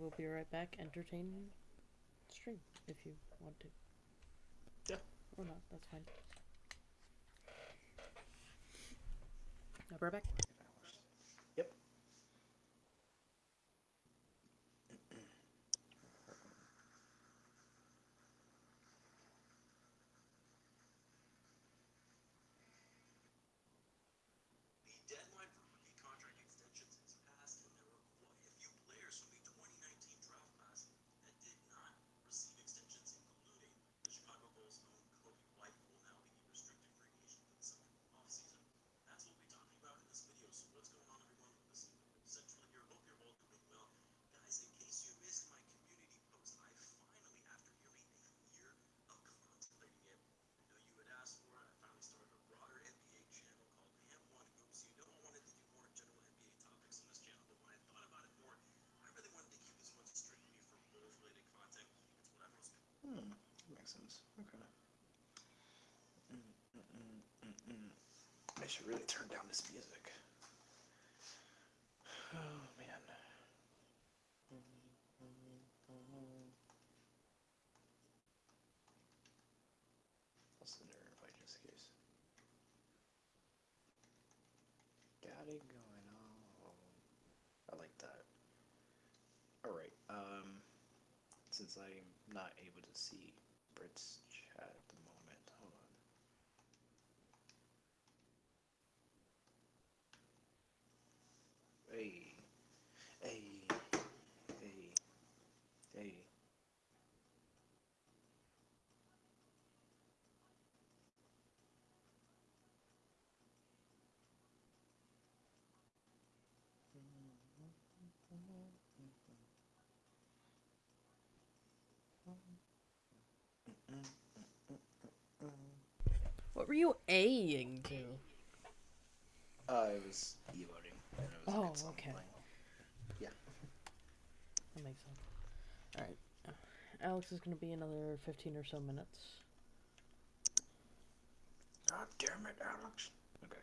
will be right back. Entertain stream if you want to. Yeah. Or not, that's fine. I'll be right back. Yep. The deadline for rookie contract extensions has passed, and there were quite a few players from the 2019 draft class that did not receive extensions, including the Chicago Bulls' own Coby White, who will now be a restricted free agent for the summer offseason. That's what we'll be talking about in this video. So what's going on, everyone? Listen, Central here. Hope you're all doing well. Guys, in case you missed my community post, I finally, after nearly a year of contemplating it, I know you had asked for it. I finally started a broader NBA channel called Ham1 Hoops. You know I wanted to do more general NBA topics on this channel, but when I thought about it more, I really wanted to keep this one strictly for Bulls-related content. It's what I most Hmm. Makes sense. Okay. Mm, mm, mm, mm, mm. I should really turn down this music. Oh man. Send her an invite just case. Got it going on. I like that. Alright, um since I'm not able to see Brit's chat at the moment. Hold on. Hey. Hey. Hey. Hey. What were you A-ing to? Uh, it was emoting. and it was a Oh, okay. playing. Yeah. That makes sense. Alright. Alex is going to be another 15 or so minutes. God damn it, Alex. Okay.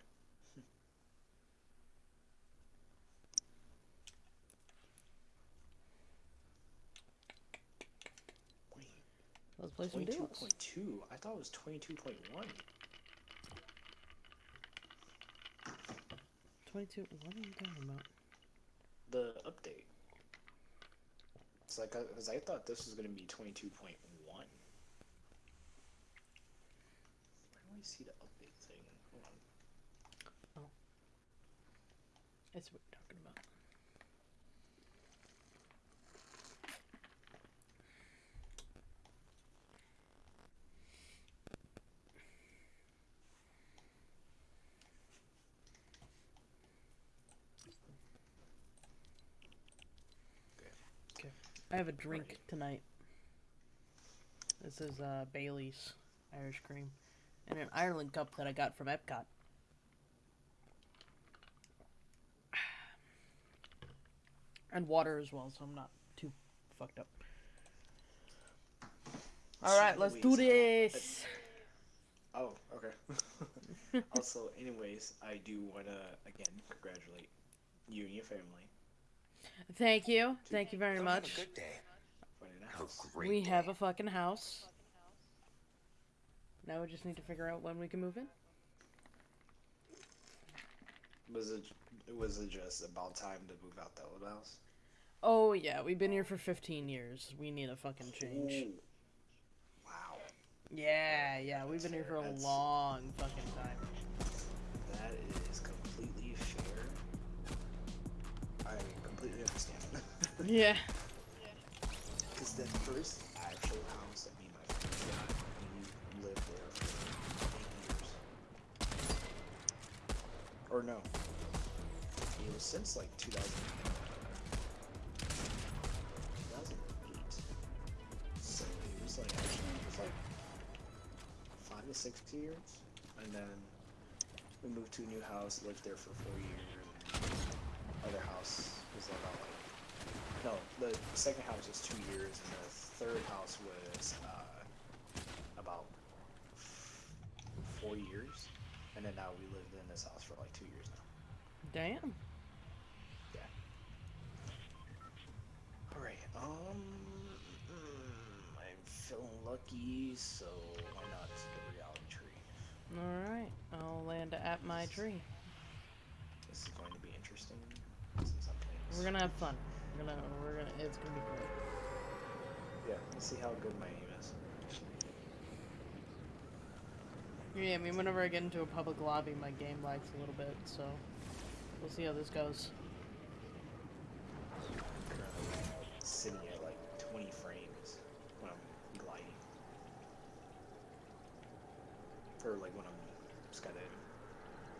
Wait, Let's play some duos. point two. I thought it was twenty-two point one. 22. What are you talking about? The update. It's like uh, because I thought this was gonna be twenty-two point one. Where do I see the update thing? Hold on. Oh. That's what you're talking about. I have a drink tonight. This is uh, Bailey's Irish cream And an Ireland cup that I got from Epcot. And water as well, so I'm not too fucked up. All right, let's do uh, this. Oh, okay. also, anyways, I do wanna again congratulate you and your family. Thank you, thank you very Don't have much. a good day. A Have great We day. have a fucking house. Now we just need to figure out when we can move in. Was it was it just about time to move out the old house? Oh yeah, we've been here for 15 years. We need a fucking change. Ooh. Wow, Yeah, yeah, we've been here for a long fucking time. Yeah. Because the first actual house that me and my friend got, we lived there for eight years. Or no, it was since like 2000, 2008. So it was like like five to six years, and then we moved to a new house, lived there for four years. Other house was about like no, the second house was two years, and the third house was uh, about f- four years, and then now we lived in this house for like two years now. Damn. Yeah. Alright, um. mm, I'm feeling lucky, so why not the reality tree? Alright, I'll land at my tree. This is going to be interesting. Since I'm. We're gonna have fun. We're gonna, we're gonna, it's gonna be great. Yeah, let's see how good my aim is. Yeah, I mean, whenever I get into a public lobby, my game lags a little bit, so we'll see how this goes. Sitting at like 20 frames when I'm gliding. Or like when I'm skydiving.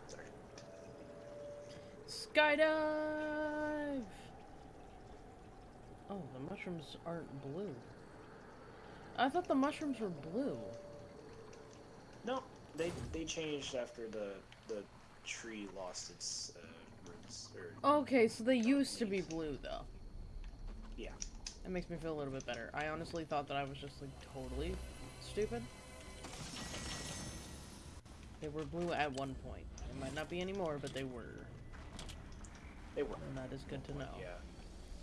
Sorry. Skydive! Oh, the mushrooms aren't blue. I thought the mushrooms were blue. No, they they changed after the the tree lost its uh, roots. Or Okay, so they used to be blue, though. Yeah. That makes me feel a little bit better. I honestly thought that I was just, like, totally stupid. They were blue at one point. They might not be anymore, but they were. they were. And that is good to know. Yeah.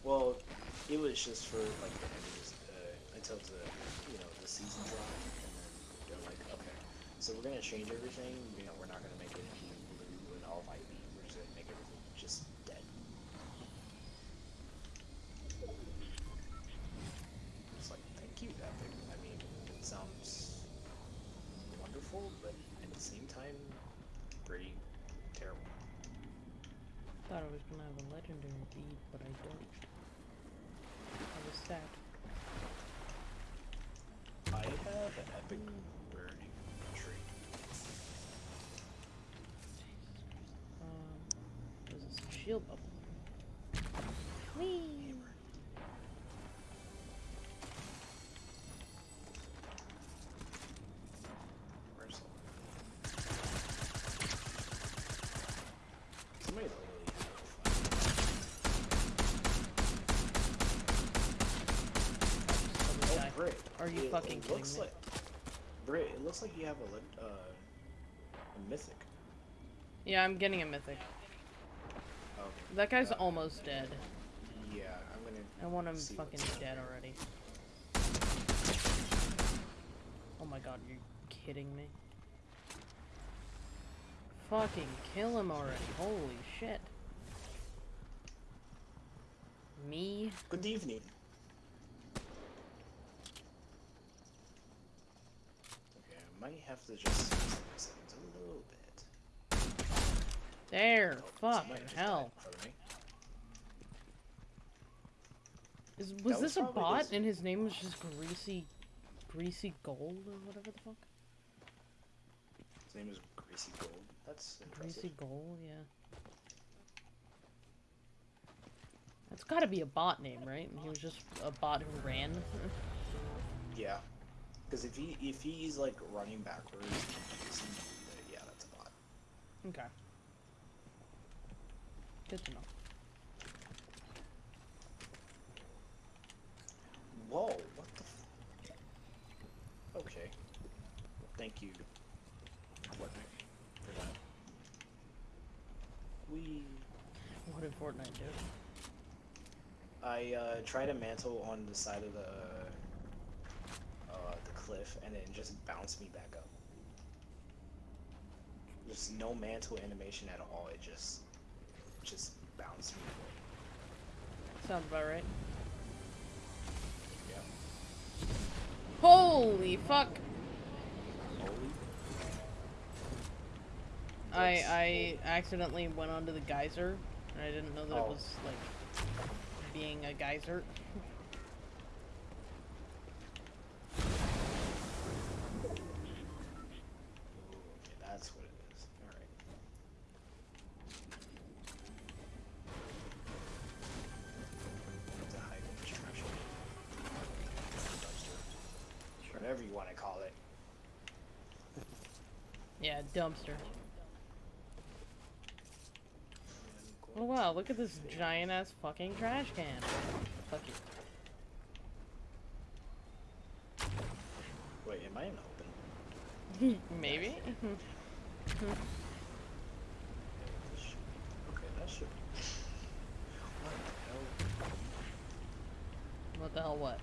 Well, it was just for like the end of this, uh, until the you know the season dropped, and then they're like, okay, so we're gonna change everything. You know, we're not gonna make it blue and all white. We're just gonna make everything just dead. It's like, thank you, Epic. I mean, it sounds wonderful, but at the same time, pretty terrible. Thought I was gonna have a legendary bead, but I don't. I sad. I have an epic burning tree. Um, this is a shield bubble. Fucking it looks? Like, Brit, it looks like you have a, uh, a mythic. Yeah, I'm getting a mythic. Oh, That guy's Uh, almost dead. yeah, I'm gonna. I want him fucking dead already. Oh my god, you're kidding me? Fucking kill him already. Holy shit. Me? Good evening. Okay, I might have to just settings a little bit. There. Oh, somebody hell. in front of me. Is, was was this a bot and his name was just Greasy... Greasy Gold or whatever the fuck? His name is Greasy Gold. That's impressive. Greasy Gold, yeah. That's gotta be a bot name, right? And he was just a bot who ran. Yeah, because if he if he's like running backwards, yeah, that's a bot. okay. Good to know. Whoa, what the? F- okay, thank you, Fortnite, for that. We What did Fortnite do? I uh, tried a mantle on the side of the uh, the cliff, and it just bounced me back up. There's no mantle animation at all. It just just bounced me away. Sounds about right. Yeah. Holy fuck! Holy. I I accidentally went onto the geyser, and I didn't know that it Oh. was like being a geyser. Dumpster. Oh wow, look at this giant ass fucking trash can. Fuck you. Wait, am I in open? Maybe? Okay, that should. What the hell? What the hell? What?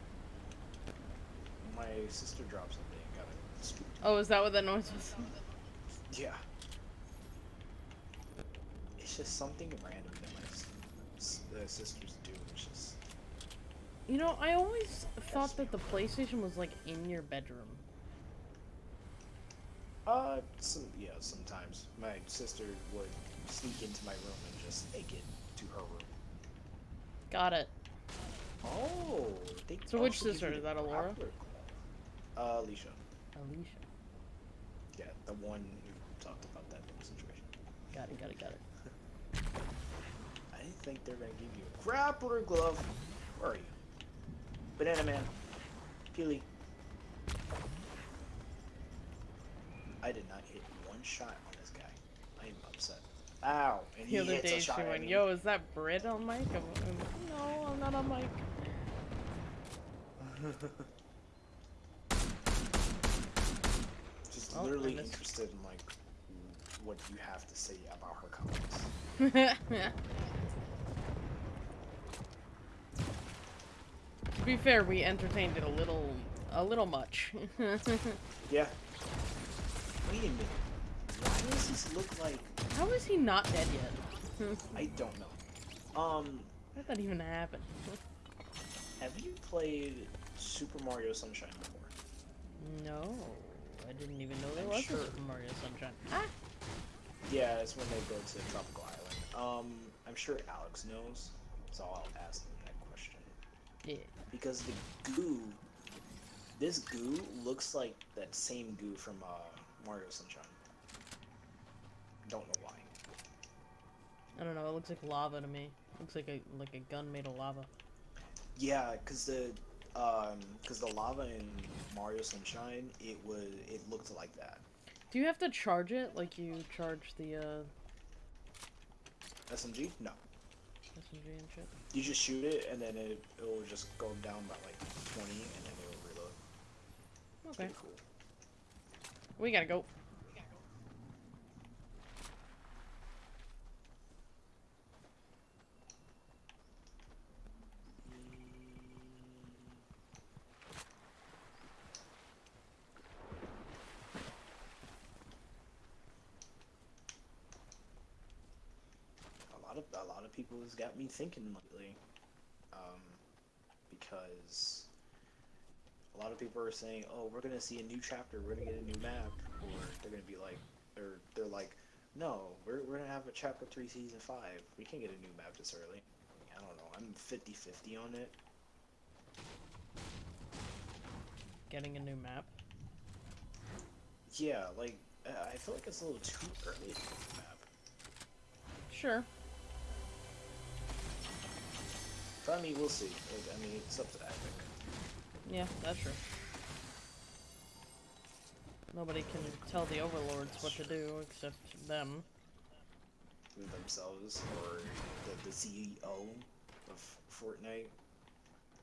My sister dropped something and got it. Oh, is that what that noise was? Yeah. It's just something random that my uh, sisters do. It's just You know, I always thought that the PlayStation was like in your bedroom. uh, some yeah. Sometimes my sister would sneak into my room and just take it to her room. Got it. Oh, So which sister? Is that Alora? Uh, Alicia. Alicia. Yeah, the one who talked about that situation. Got it. Got it. Got it. I didn't think they're gonna give you a grappler glove. Where are you? Banana Man. Peely. I did not hit one shot on this guy. I am upset. Ow! And The he other hits day a she went, "Yo, is that Brit on mic?" I'm, I'm, no, I'm not on mic. Just Oh, literally interested in like what you have to say about her comments. to be fair, we entertained it a little, a little much. Yeah. Wait a minute. Why does this look like How is he not dead yet? I don't know. Um, How did that even happen? have you played Super Mario Sunshine before? No, I didn't even know there I'm was sure. a Super Mario Sunshine. Ah, Yeah, it's when they go to Tropical Island. Um, I'm sure Alex knows, so I'll ask him that question. yeah. Because the goo, this goo looks like that same goo from uh, Mario Sunshine. Don't know why. I don't know. It looks like lava to me. Looks like a like a gun made of lava. Yeah, cause the um, cause the lava in Mario Sunshine, it was it looked like that. Do you have to charge it like you charge the uh, SMG? No. SMG and shit? You just shoot it, and then it it will just go down by like 20, and then it will reload. Okay, cool. we gotta go. a lot of a lot of people has got me thinking lately, um, because a lot of people are saying, "Oh, we're gonna see a new chapter. We're gonna get a new map," or they're gonna be like, or they're like, "No, we're we're gonna have a chapter three, season five. We can't get a new map this early." I don't know. I'm 50-50 on it. Getting a new map. Yeah, like I feel like it's a little too early to get a map. Sure. I mean, we'll see. I mean, it's up to Epic. Yeah, that's true. Nobody can tell the overlords what to do except them. themselves or the, the CEO of Fortnite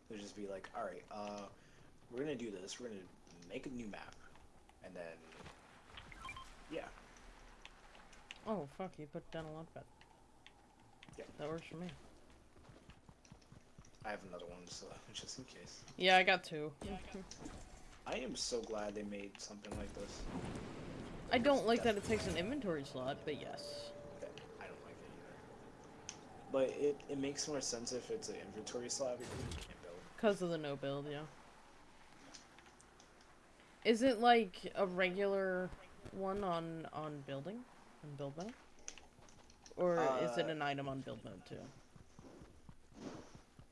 would just be like, all right, uh, we're gonna do this. We're gonna make a new map, and then yeah, Oh fuck! You put down a launch pad. Yeah. That works for me. I have another one, so just in case. Yeah, I got two. I am so glad they made something like this. I don't like that it takes an inventory slot, but yes. I don't like it either. But it, it makes more sense if it's an inventory slot because you can't build. Because of the no build, yeah. Is it like a regular one on on building, on build mode, or is it Uh, an item on build mode too?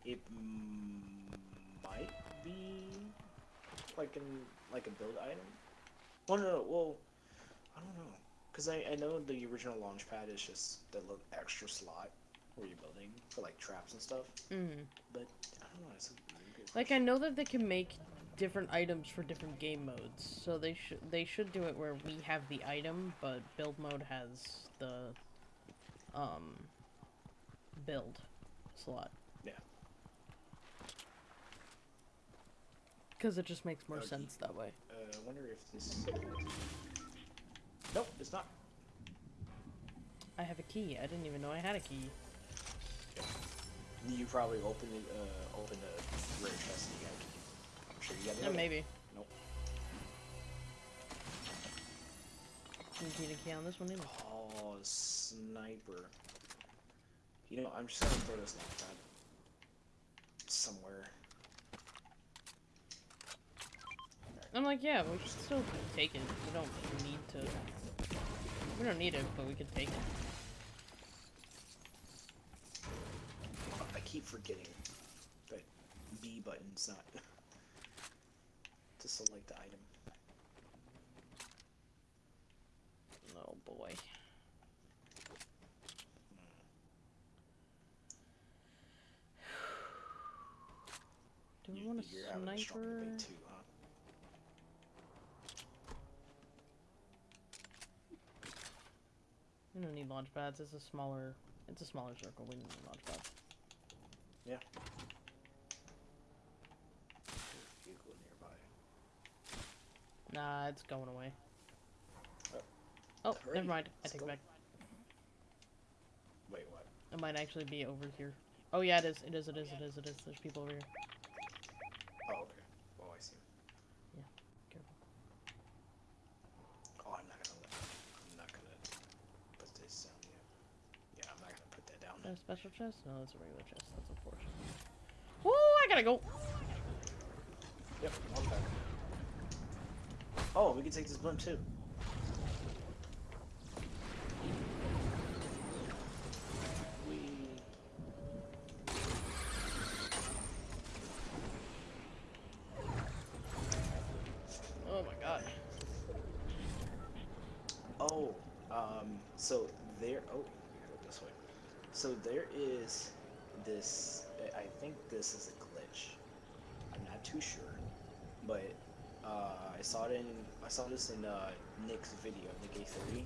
It might be like an like a build item. Well, no, no well, I don't know, cause I I know the original launch pad is just the little extra slot where you're building for like traps and stuff. Mm. But I don't know. It's a Like I know that they can make different items for different game modes, so they should they should do it where we have the item, but build mode has the um build slot. Yeah. Because it just makes more Okay. sense that way. Uh, I wonder if this. Nope, it's not. I have a key. I didn't even know I had a key. You probably opened it, uh, opened a rare chest and you got a key. I'm sure you got Yeah, another. maybe. Nope. Didn't need a key on this one either. Oh, sniper. You know, I'm just gonna throw this launchpad somewhere. I'm like, yeah, we can still take it. We don't need to. We don't need it, but we can take it. I keep forgetting that B button's not to select the item. Oh boy. Hmm. Do we want a sniper? debate too, huh? We don't need launch pads. It's a smaller. It's a smaller circle. We don't need launch pads. Yeah. Vehicle nearby. Nah, it's going away. Oh. Oh, never mind. I let's take go. it back. Wait, what? It might actually be over here. Oh yeah, it is. It is. It is. It is. It is. There's people over here. Oh, okay. Oh, I see. Careful. Oh, I'm not gonna let. I'm not gonna put this down yet. Yeah, I'm not gonna put that down. Is that a special chest? No, it's a regular chest. That's unfortunate. Woo! I gotta go. Yep, I'm back. Oh, we can take this blimp too. We. Oh my god. Oh, um, so there. Oh, we gotta go this way. So there is this. I- think this is a glitch. I'm not too sure, but uh, I saw it in. I saw this in uh, Nick's video, Nick A30.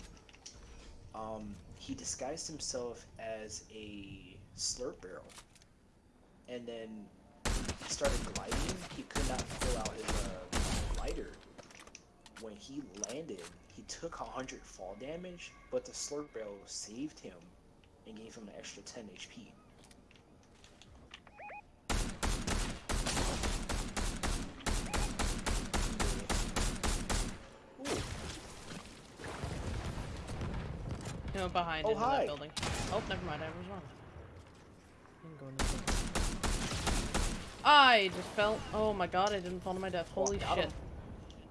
Um, he disguised himself as a slurp barrel, and then he started gliding. He could not pull out his uh, glider when he landed, he took 100 fall damage, but the slurp barrel saved him and gave him an extra 10 HP. He behind Oh, hi. that building. Oh, never mind. I was wrong. Didn't go into. I just fell. Oh my god, I didn't fall to my death. Oh, Holy got shit. him.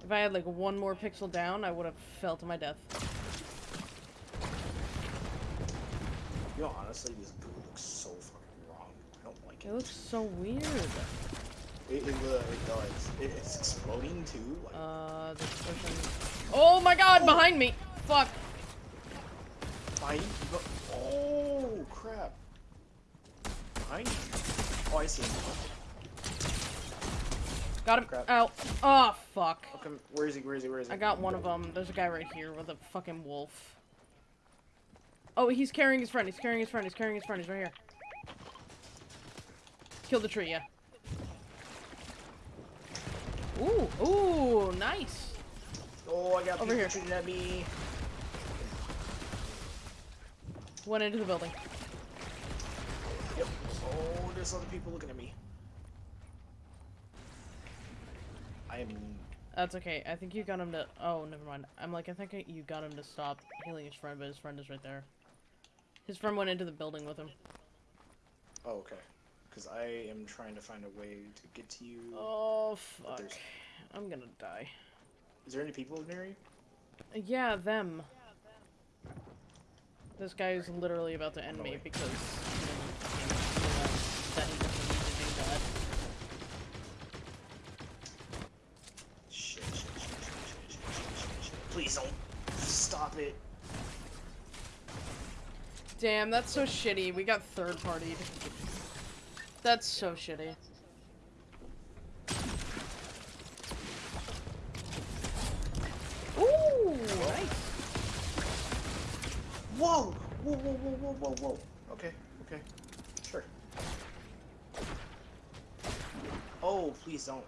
If I had like one more pixel down, I would have fell to my death. Know, honestly, this goo looks so fucking wrong. I don't like it. It looks so weird. It, it, uh, it does. It, it's exploding too. Like, Uh, this person. Oh my god, behind me! Fuck. behind you. Oh, crap. Behind you. Oh, I see him. Got him. Crap. Out. Oh, fuck. Okay, where is he? Where is he? Where is he? I got one of them. There's a guy right here with a fucking wolf. Oh, he's carrying his friend. He's carrying his friend. He's carrying his friend. He's right here. Kill the tree, yeah. Ooh, ooh, nice. Oh, I got Over here. shooting at me. Went into the building. Yep. Oh, there's other people looking at me. I am. That's okay. I think you got him to. Oh, never mind. I'm like, I think you got him to stop healing his friend, but his friend is right there. His friend went into the building with him. Oh, okay. Because I am trying to find a way to get to you. Oh, fuck. I'm gonna die. Is there any people near you? Yeah, them. This guy is literally about to end me because that he doesn't need to do that. Shit. Please don't. Stop it. Damn, that's so shitty. We got third partied. That's so shitty. Ooh, nice. Whoa! Whoa, whoa, whoa, whoa, whoa, whoa. Okay, okay. Sure. Oh, please don't.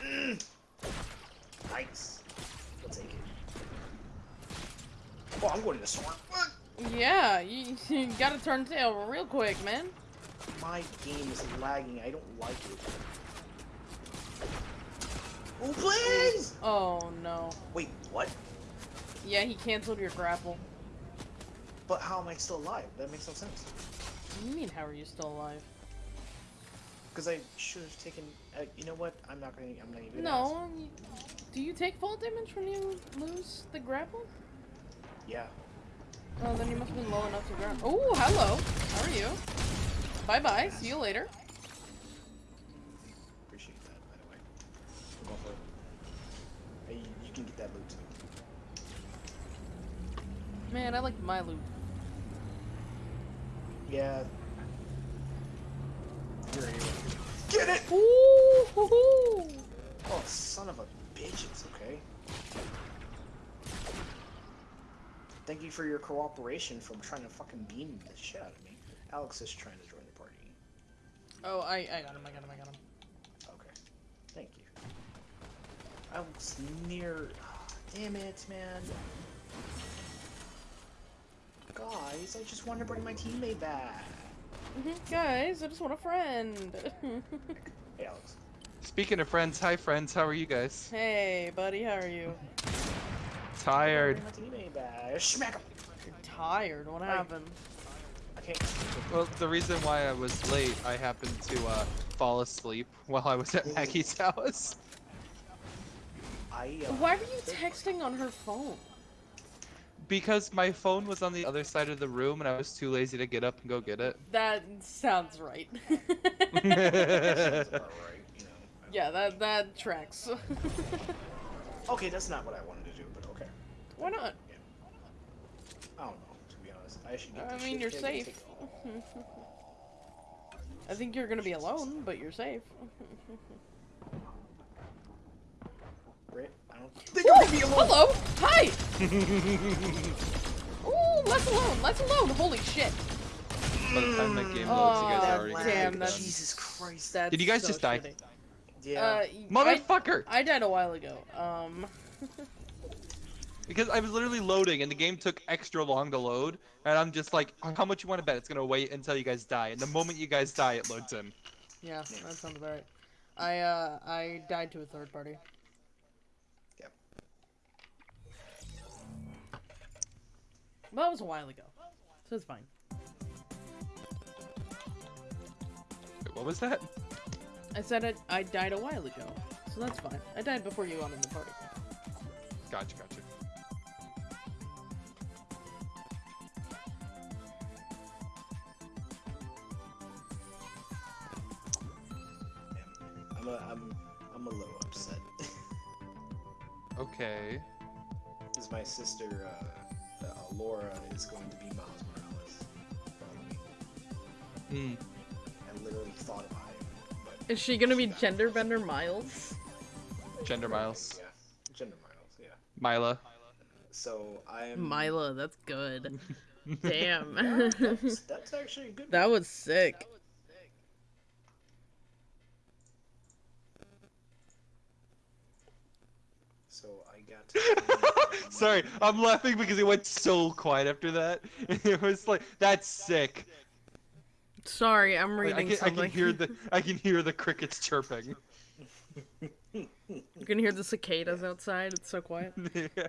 Mm. Nice. We'll take it. Oh, I'm going to the storm. Yeah, you, you gotta turn tail real quick, man. My game is lagging. I don't like it. Oh, please! Oh no. Wait, what? Yeah, he canceled your grapple. But how am I still alive? That makes no sense. What do you mean, how are you still alive? Because I should have taken. Uh, you know what? I'm not gonna. I'm not even. No. Do you take fall damage when you lose the grapple? Yeah. Oh, then you must have been low enough to grab. Oh, hello. How are you? Bye bye. See you later. Appreciate that, by the way. I'm for it. Hey, you can get that loot too. Man, I like my loot. Yeah. You're a hero. Get it! Ooh, hoo, hoo. Oh, son of a bitch, it's okay. Thank you for your cooperation from trying to fucking beam the shit out of me. Alex is trying to join the party. Oh, I, I got him. I got him. I got him. Okay. Thank you. I was near. damn it, man. Guys, I just want to bring my teammate back. Mhm, Guys, I just want a friend. Hey, Alex. Speaking of friends, hi friends, how are you guys? hey, buddy, how are you? Tired. Bring my teammate back. Smack him. You're tired. What happened? I can't. Well, the reason why I was late, I happened to uh, fall asleep while I was at Maggie's house. I. Uh, Why were you texting on her phone? Because my phone was on the other side of the room and I was too lazy to get up and go get it. That sounds right. Sounds about right, you know. yeah, that that tracks. Okay, that's not what I wanted to do, but okay. Why not? I don't know, to be honest. I should get I mean, you're safe. take it all. I think you're gonna be alone, but you're safe. Brit, I don't think you're Ooh, gonna be alone. hello! Hi! Ooh, less alone, less alone! Holy shit! By the time that game loads, Oh, you guys that are already damn, that's- Jesus Christ. That's Did you guys so just die? shitty. Yeah. Uh, I, Motherfucker! I died a while ago. Um, Because I was literally loading and the game took extra long to load, and I'm just like, how much you want to bet it's gonna wait until you guys die? And the moment you guys die, it loads in. yeah, that sounds about right. I uh, I died to a third party. Yep. Well, that was a while ago, so it's fine. Wait, what was that? I said it. I died a while ago, so that's fine. I died before you got in the party. Gotcha, gotcha. Okay. Because my sister, uh, uh, Laura, is going to be Miles Morales. Follow me. Hmm. I literally thought about it. But Is she gonna be gender bender Miles? Gender Miles. Yeah. Gender Miles, yeah. Mila. So I am. Mila, that's good. Damn. That's, that's actually a good. that was sick. So I got. To Sorry, I'm laughing because it went so quiet after that. It was like that's sick. Sorry, I'm Like, I reading can, I can hear the I can hear the crickets chirping. You can hear the cicadas outside. It's so quiet. Yeah.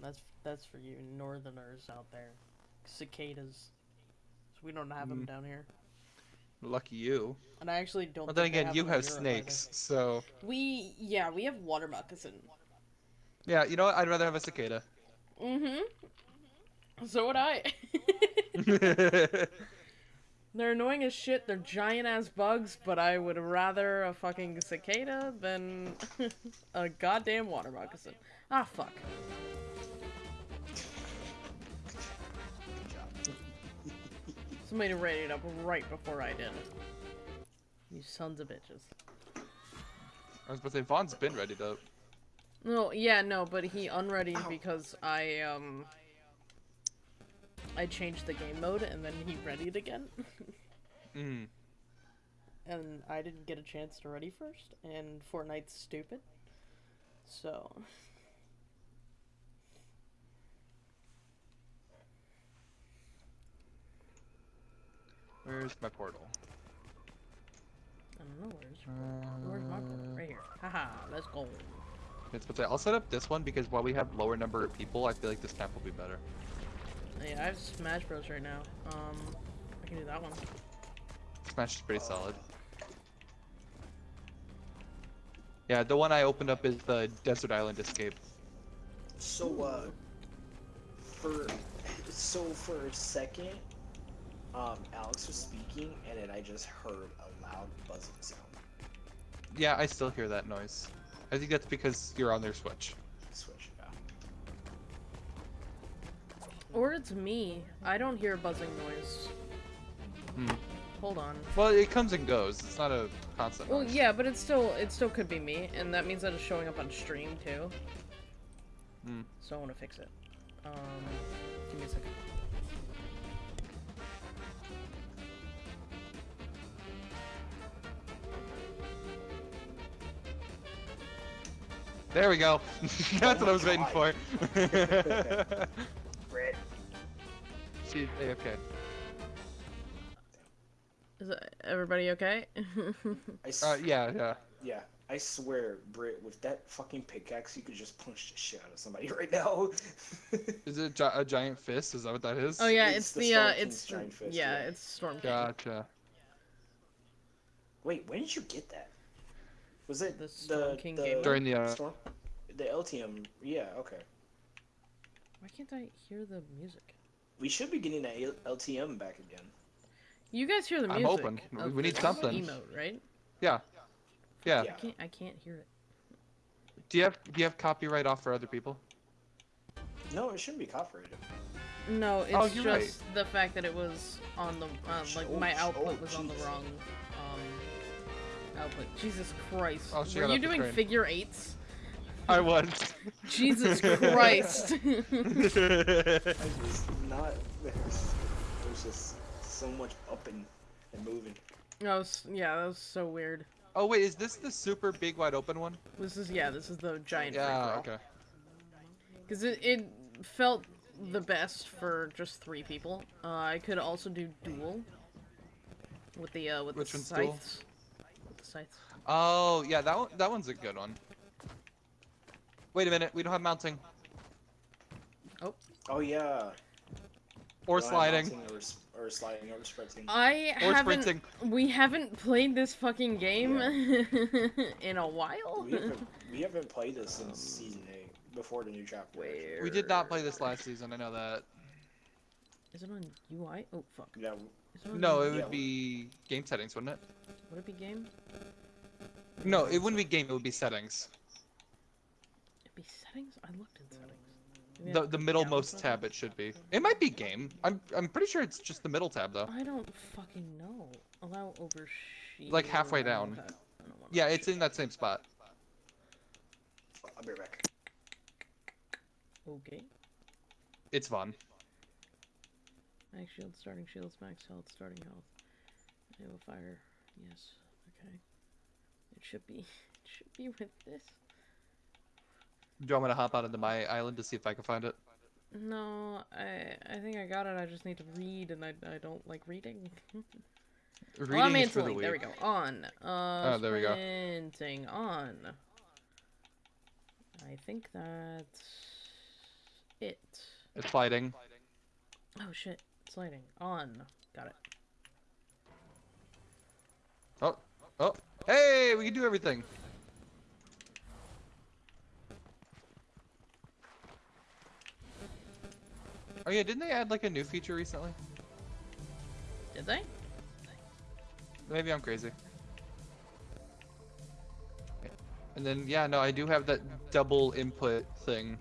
That's that's for you northerners out there. Cicadas. We don't have them Mm. down here. Lucky you. And I actually don't. Well, then again, you have Europe snakes, so. We yeah, we have water moccasin. yeah. You know what? I'd rather have a cicada. Mm-hmm. So would I. They're annoying as shit. They're giant ass bugs, but I would rather a fucking cicada than a goddamn water moccasin. Ah, fuck. Somebody rated up right before I did. You sons of bitches. I was about to say Vaughn's been ready to. No, yeah, no, but he unreadied Ow. because I, um... I changed the game mode, and then he readied again. Mm. and I didn't get a chance to ready first, and Fortnite's stupid. So. Where's my portal? I don't know where's where's my portal? Right here. Haha, let's go. It's but I'll set up this one because while we have lower number of people, I feel like this map will be better. Yeah, I have Smash Bros right now. Um, I can do that one. Smash is pretty solid. Yeah, the one I opened up is the Desert Island Escape. So, uh, for so for a second, um, Alex was speaking, and then I just heard a loud buzzing sound. Yeah, I still hear that noise. I think that's because you're on their Switch. Switch. Yeah. Or it's me. I don't hear a buzzing noise. Hmm. Hold on. Well, it comes and goes. It's not a constant Well, noise. yeah, but it's still it still could be me, and that means that it's showing up on stream too. Hmm. So I want to fix it. Um, give me a second. There we go. that's what I was waiting for. Brett. See, okay. Is it, everybody okay? I s- Uh, yeah, yeah. yeah. I swear, Britt, with that fucking pickaxe, you could just punch the shit out of somebody right now. Is it gi- a giant fist? Is that what that is? oh yeah, It's it's, the the, uh, it's giant fist, yeah, yeah. it's Storm King. Gotcha. Wait, when did you get that? Was it The the King the, game? During the, uh, Storm? The LTM, yeah, okay. Why can't I hear the music? We should be getting that LTM back again. You guys hear the music? I'm music? open. We- of we need this something. Emote, right? Yeah. Yeah. Yeah. I can't. I can't hear it. Do you have do you have copyright off for other people? No, it shouldn't be copyrighted. No, it's Oh, just right. the fact that it was on the uh, like Oh, my output oh, was on the wrong output. Jesus Christ! Oh, she Were got you doing train. figure eights? I was. Jesus Christ! I was not. There's, there's just so much up and, and moving. that was yeah, that was so weird. oh wait, is this the super big wide open one? This is yeah, this is the giant Yeah. Okay. Because it, it felt the best for just three people. Uh, I could also do duel with the uh, with Which the one's duel? scythes. With the. Oh yeah, that one that one's a good one. Wait a minute, we don't have mounting Oh Oh, yeah. or Ryan sliding Or, or sliding or sprinting. I or haven't. sprinting. We haven't played this fucking game in a while. we, haven't, we haven't played this since season eight, before the new chapter. Where We did not play this last season. I know that. is it on UI? Oh fuck. Yeah, Is it on No, it Yeah. would be game settings, wouldn't it? Would it be game? No, it wouldn't be game. It would be settings. It'd be settings. I looked in settings. Maybe The the to middlemost tab it should be. It might be game. I'm I'm pretty sure it's just the middle tab though. I don't fucking know. Allow overshield. Like halfway down. I Yeah, it's in that same spot. I'll be right back. Okay. It's fun. Max shield, starting shields, max health, starting health. I will fire. Yes. Okay. It should be. It should be with this. Do you want me to hop out into my island to see if I can find it? No, I I think I got it. I just need to read, and I, I don't like reading. Reading I'm is for the. There we go. On. Uh, Oh, there we go. Sprinting on. I think that's it. It's fighting. Oh shit! Sliding on. Got it. Oh, oh, hey, we can do everything. Oh yeah, didn't they add like a new feature recently? Did they? Maybe I'm crazy. And then yeah, no, I do have that double input thing.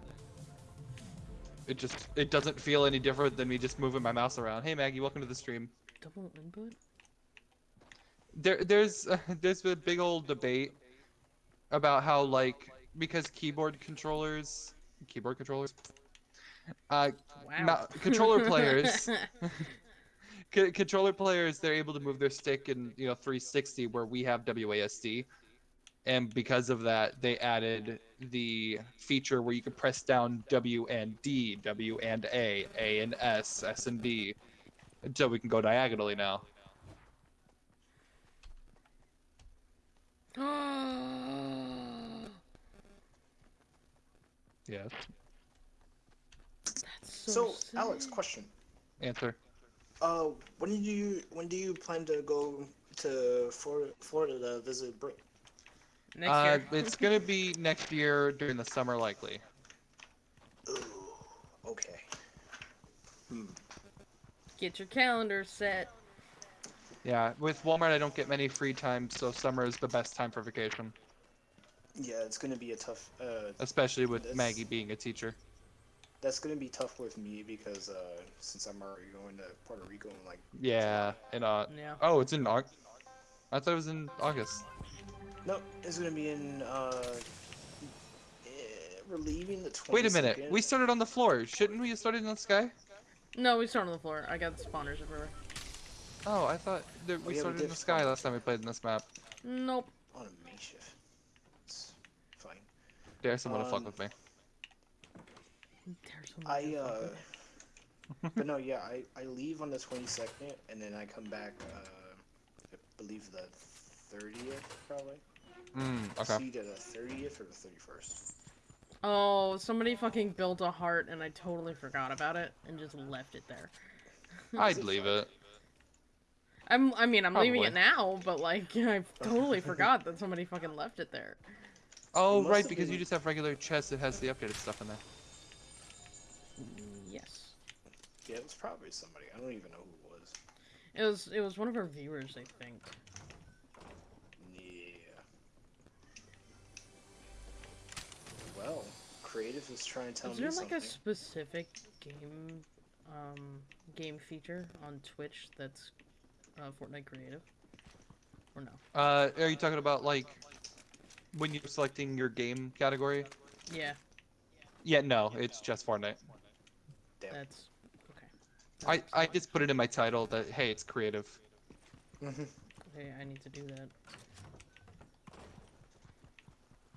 It just it doesn't feel any different than me just moving my mouse around. Hey Maggie, welcome to the stream. Double input. There there's there's a big old debate about how like because keyboard controllers keyboard controllers uh Wow. Controller players- controller players they're able to move their stick in you know 360 where we have WASD and because of that, they added the feature where you can press down W and D, W and A, A and S, S and D, until we can go diagonally now. Yes. That's So, so, Alex, question. Answer. Uh, when do you when do you plan to go to Florida, Florida to visit Brit? Next uh, year. it's gonna be next year during the summer, likely. Ooh, okay. Hmm. Get your calendar set. Yeah, with Walmart, I don't get many free time, so summer is the best time for vacation, Yeah, it's gonna be a tough. Uh, especially with This- Maggie being a teacher. that's gonna be tough with me because uh, since I'm already going to Puerto Rico in like. Yeah, and uh, Yeah. oh, it's in August. I thought it was in August. No, it's gonna be in. Uh, eh, the 22nd. Wait a minute, we started on the floor. Shouldn't we have started in the sky? No, we started on the floor. I got spawners everywhere. Oh, I thought that we yeah, we started in the sky last time we played in this map. Nope. on a makeshift. It's fine. Dare someone to fuck Um, with me. There's so I much uh. fucking- but no, yeah, I, I leave on the 22nd and then I come back. Uh, I believe the 30th probably. Mm, It's okay. either the 30th or the 31st. Oh, somebody fucking built a heart and I totally forgot about it and just left it there. I'd leave it. I'm, I mean, I'm leaving it now, but like, I totally forgot that somebody fucking left it there. Oh, must right, have because you just have regular chests that has the updated stuff in there. Yes. Yeah, it was probably somebody. I don't even know who it was. It was, it was one of our viewers, I think. Well, creative is trying to tell Is me there like something. a specific game, um, game feature on Twitch that's uh, Fortnite creative? Or no? Uh, are you talking about like when you're selecting your game category? Yeah, Yeah, no, it's just Fortnite. Damn. that's okay. I I just put it in my title that hey, it's creative. Mhm. Okay, I need to do that.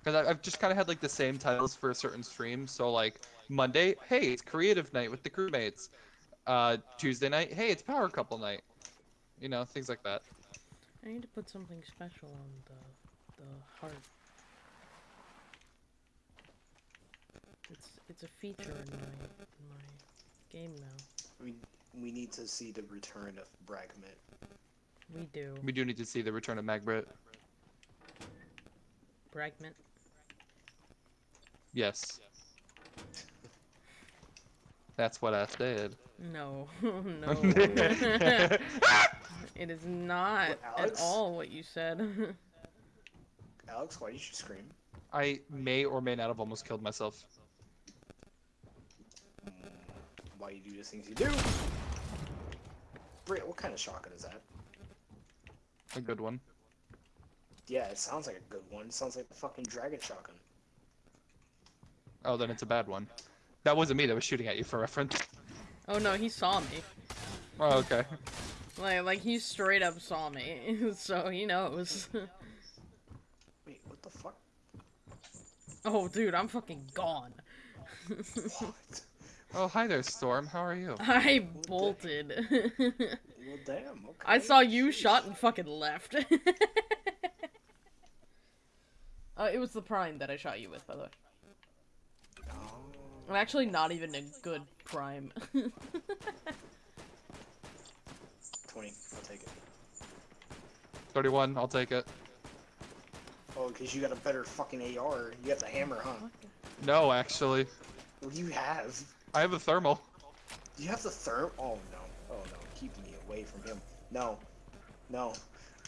Because I've just kind of had like the same titles for a certain streams. So like Monday, hey, it's creative night with the crewmates. Uh, Tuesday night, hey, it's power couple night. You know, things like that. I need to put something special on the the heart. It's it's a feature in my in my game now. we we need to see the return of Bragmit. We do. We do need to see the return of Magbrit. Bragment. Yes. That's what I said. No, no. it is not What, at all what you said. Alex, why did you scream? I may or may not have almost killed myself. Mm, why you do the things you do? Brit, what kind of shotgun is that? A good one. Yeah, it sounds like a good one. It sounds like a fucking dragon shotgun. Oh, then it's a bad one. That wasn't me that was shooting at you for reference. oh no, he saw me. Oh, okay. Like like he straight up saw me, so he knows. Wait, what the fuck? oh dude, I'm fucking gone. What? Oh, hi there, Storm. How are you? I bolted. Well, damn. Okay. I saw you Jeez. shot and fucking left. uh, it was the prime that I shot you with, by the way. I'm actually not even a good prime. 20. I'll take it. 31, I'll take it. Oh, because you got a better fucking AR. You got the hammer, huh? No, actually. What do you have? I have a thermal. You have the therm? Oh no. Oh no. Keep me away from him. No. No.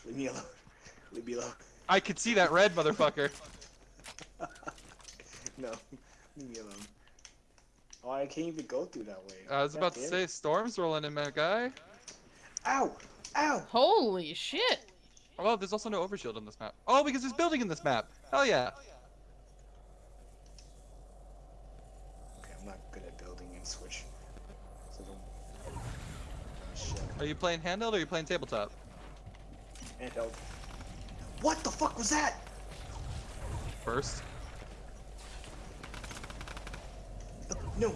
Leave me alone. Leave me alone. I could see that red motherfucker. No. Leave me alone. Oh, I can't even go through that way. I was God about to say, it. Storm's rolling in, my guy. Ow! Ow! Holy shit! Oh, there's also no overshield on this map. Oh, because there's building in this map. Hell yeah. Okay, I'm not good at building in Switch. So don't. Shit. Are you playing handheld or are you playing tabletop? Handheld. What the fuck was that? first. No.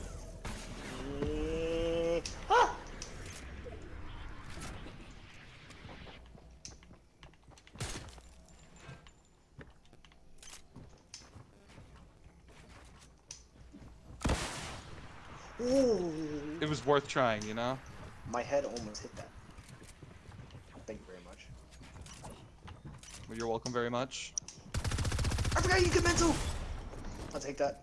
Mm, ah! Ooh. It was worth trying, you know. My head almost hit that. Thank you very much. Well, you're welcome very much. I forgot you could mantle. I'll take that.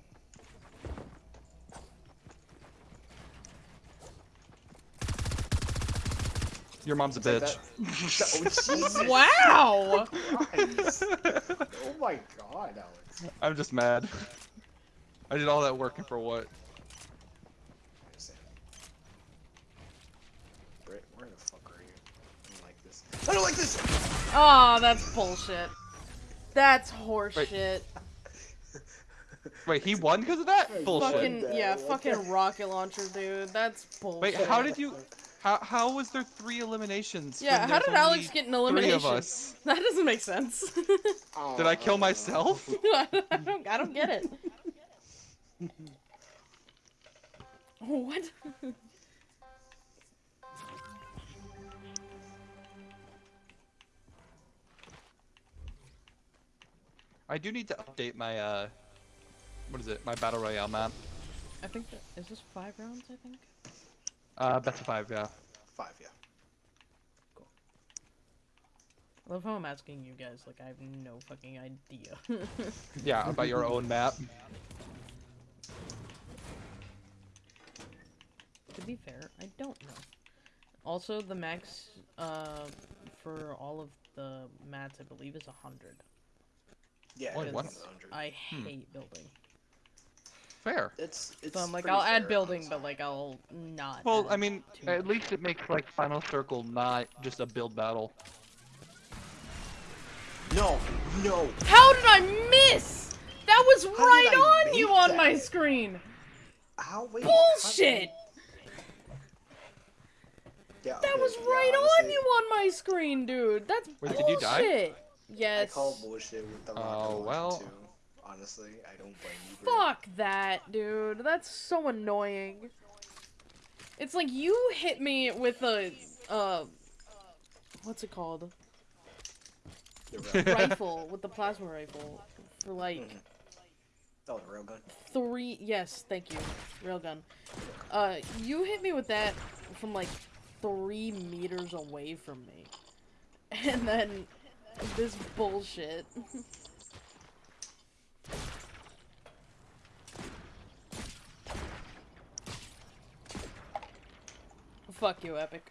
Your mom's a bitch. that. oh Jesus Wow! Christ. Oh my God, Alex. I'm just mad. I did all that working for what? I. Britt, where the fuck are you? I don't like this. I don't like this. Oh, that's bullshit. That's horseshit. Wait, he won because of that? Fucking- Bullshit. Fucking yeah, fucking rocket launcher, dude. That's bullshit. Wait, how did you? How how was there three eliminations? Yeah, when how there's did Alex get an elimination? Three elimination? of us. That doesn't make sense. Did I kill myself? I don't, I don't get it. Oh, what? I do need to update my uh, what is it? My battle royale map. I think that is this five rounds. I think. Uh, best of five, yeah. Five, yeah. Cool. I love how I'm asking you guys. Like I have no fucking idea. Yeah, about your own map. to be fair, I don't know. Also, the max uh, for all of the mats, I believe, is hundred. Yeah, what? 100. I Hmm. hate building. Fair. It's, it's So I'm like, I'll add building, but like, I'll not. Well, I mean, at least it makes like Final Circle not just a build battle. No, no. How did I miss? That was did right on you make on my screen. How? Wait. Bullshit! Yeah, That okay, was yeah, right on you on my screen, dude. That's Wait, bullshit. did you die? I call bullshit with the rocket Oh, well. too. Honestly, I don't blame you. Fuck that, dude. That's so annoying. It's like you hit me with a uh what's it called? The rifle with the plasma rifle for like Mhm. Oh, the railgun. three yes, thank you. Railgun. Uh you hit me with that from like three meters away from me. And then this bullshit. Fuck you, Epic.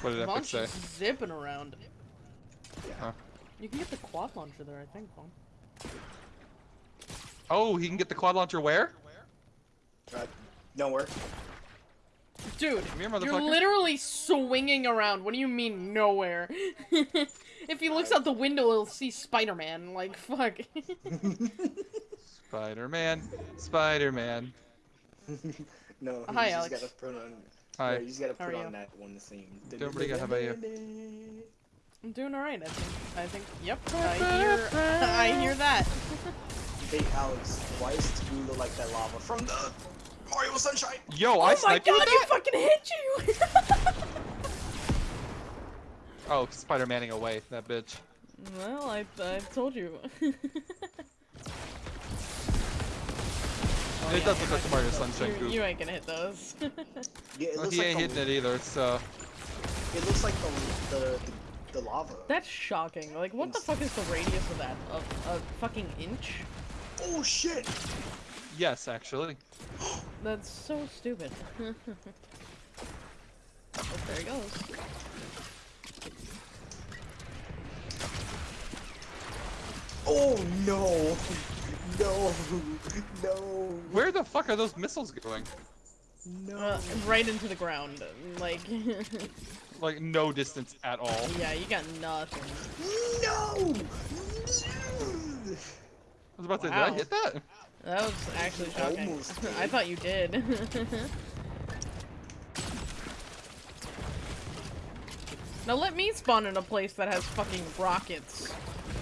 What did Epic Vaughn's say? zipping around. Huh. You can get the quad launcher there, I think, Vaughn. Oh, he can get the quad launcher where? Uh, nowhere. Dude, here, you're literally swinging around. What do you mean nowhere? if he looks out the window, he'll see Spider-Man. Like, fuck. Spider-Man, Spider-Man. no. You Hi, just Alex. gotta put on. Hi. Yeah, you just gotta How are put you? on that one theme. Doing pretty good, how about uh, you? I'm doing alright, I think. I think, yep, I hear, I hear that. Hey, Alex, why does Taboo look like that lava from the Mario Sunshine? Yo, Oh I my sniped you god, with you that? fucking hit you! Oh, Spider-Manning away, that bitch. well, I, I told you. Oh, It yeah, does you're look like not the Mario gonna hit those. Sunshine You, goop. you ain't gonna hit those. Yeah, it Well, looks he like ain't hitting it either, so... Uh, it looks like the the, the, the lava. That's shocking. Like, what the fuck is the radius of that? Of a fucking inch? Oh shit! Yes, actually. That's so stupid. oh, there he goes. Oh no! No! No! Where the fuck are those missiles going? No! Uh, right into the ground. Like, Like, no distance at all. yeah, you got nothing. No! I was about to Wow. did I hit that? That was actually shocking. Almost I thought you did. now let me spawn in a place that has fucking rockets.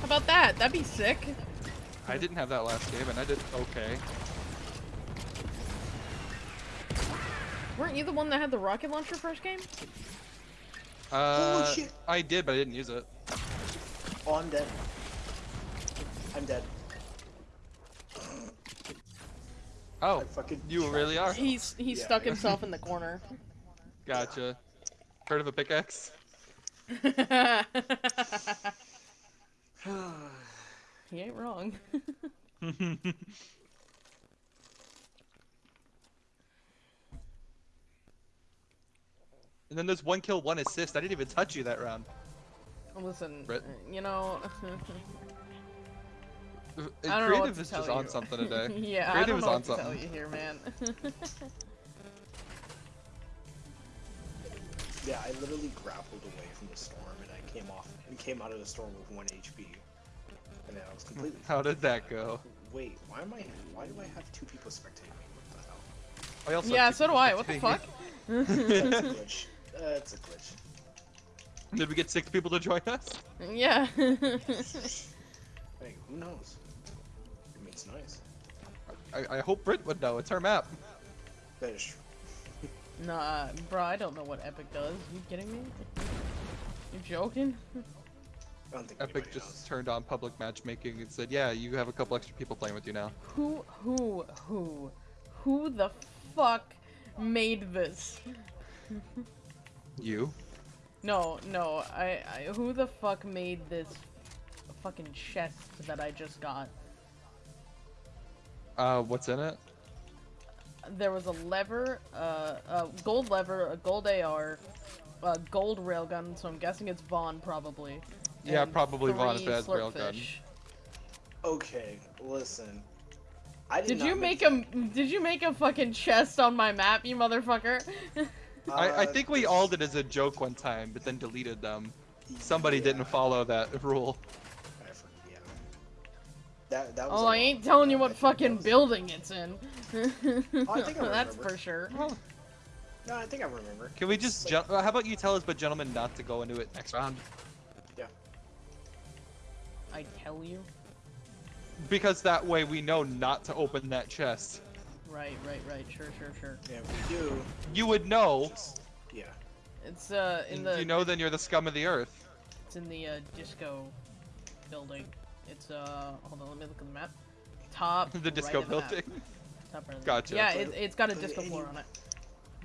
How about that? That'd be sick. I didn't have that last game, and I did okay. Weren't you the one that had the rocket launcher first game? Uh, shit. I did, but I didn't use it. Oh, I'm dead. I'm dead. Oh, I fucking you really are. He's he Yeah. stuck himself in the corner. Gotcha. Heard of a pickaxe? he ain't wrong. And then there's one kill, one assist. I didn't even touch you that round. Listen, Brit? you know. Uh, I don't know what Creative to is tell just on something today. yeah, I don't is know on what to tell you here, man. Yeah, I literally grappled away from the storm and I came off and came out of the storm with one HP. And then I was completely. How did that go? Wait, why am I? Why do I have two people spectating me? What the hell? I also yeah, so do I. What the fuck? That's a glitch. Uh, That's a glitch. Did we get six people to join us? yeah. Hey, who knows? I mean, it's nice. I, I hope Brit would know. It's her map. That is true. nah, bro, I don't know what Epic does. you kidding me? You joking? I don't think Epic just knows. turned on public matchmaking and said, "Yeah, you have a couple extra people playing with you now." Who, who, who, who the fuck made this? You? No, no, I, I, who the fuck made this fucking chest that I just got? Uh, what's in it? There was a lever, uh, a gold lever, a gold AR, a gold railgun, so I'm guessing it's Vaughn probably. Yeah, probably Vaughn if three it has railgun. Okay, listen. I did, Did you make a did you make a fucking chest on my map, you motherfucker? I, I Uh, think we all did as a joke one time, but then deleted them. Somebody yeah, didn't follow that rule. Yeah. That that was. Oh, I ain't telling you what fucking was- building it's in. Oh, I think I That's for sure. No, I think I remember. Can we just? It's Gen- uh, how about you tell us, but gentlemen, not to go into it next round? I tell you. Because that way we know not to open that chest. Right, right, right. Sure, sure, sure. Yeah, we do. You would know. Yeah. It's uh in the you know, then you're the scum of the earth. it's in the uh, disco building. It's uh hold on, let me look at the map. Top the right disco of the map. building. Top right of the Gotcha. map. Yeah, it, it's got a disco floor on it.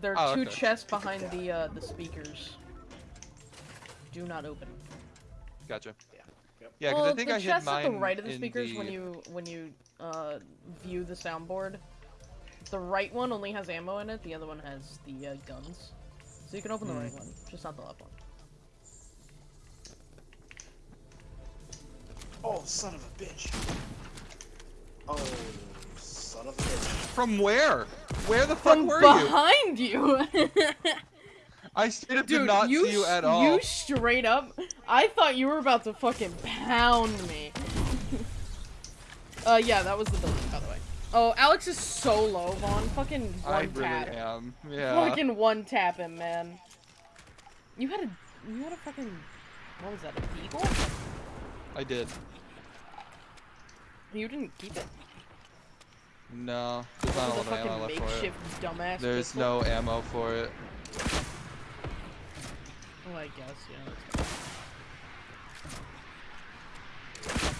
There Oh, are two okay. chests behind the uh the speakers. Do not open. Gotcha. Yeah. Because well, I think the I hid chest mine at the right of the speakers the... when you when you uh view the soundboard. The right one only has ammo in it. The other one has the uh, guns. So you can open the Hmm. right one, just not the left one. Oh, son of a bitch. Oh, son of a bitch. From where? Where the fuck From were you? behind you. I straight up Dude, did not you see you at all. You straight up. I thought you were about to fucking pound me. uh, yeah, that was the building, by the way. Oh, Alex is so low, Vaughn. Fucking one I really am. Yeah. Fucking one tap him, man. You had a, you had a fucking, what was that? A beagle? I did. You didn't keep it. No, there's not a lot of ammo left for it. There's pistol. no ammo for it. Oh, I guess, yeah. that's fine.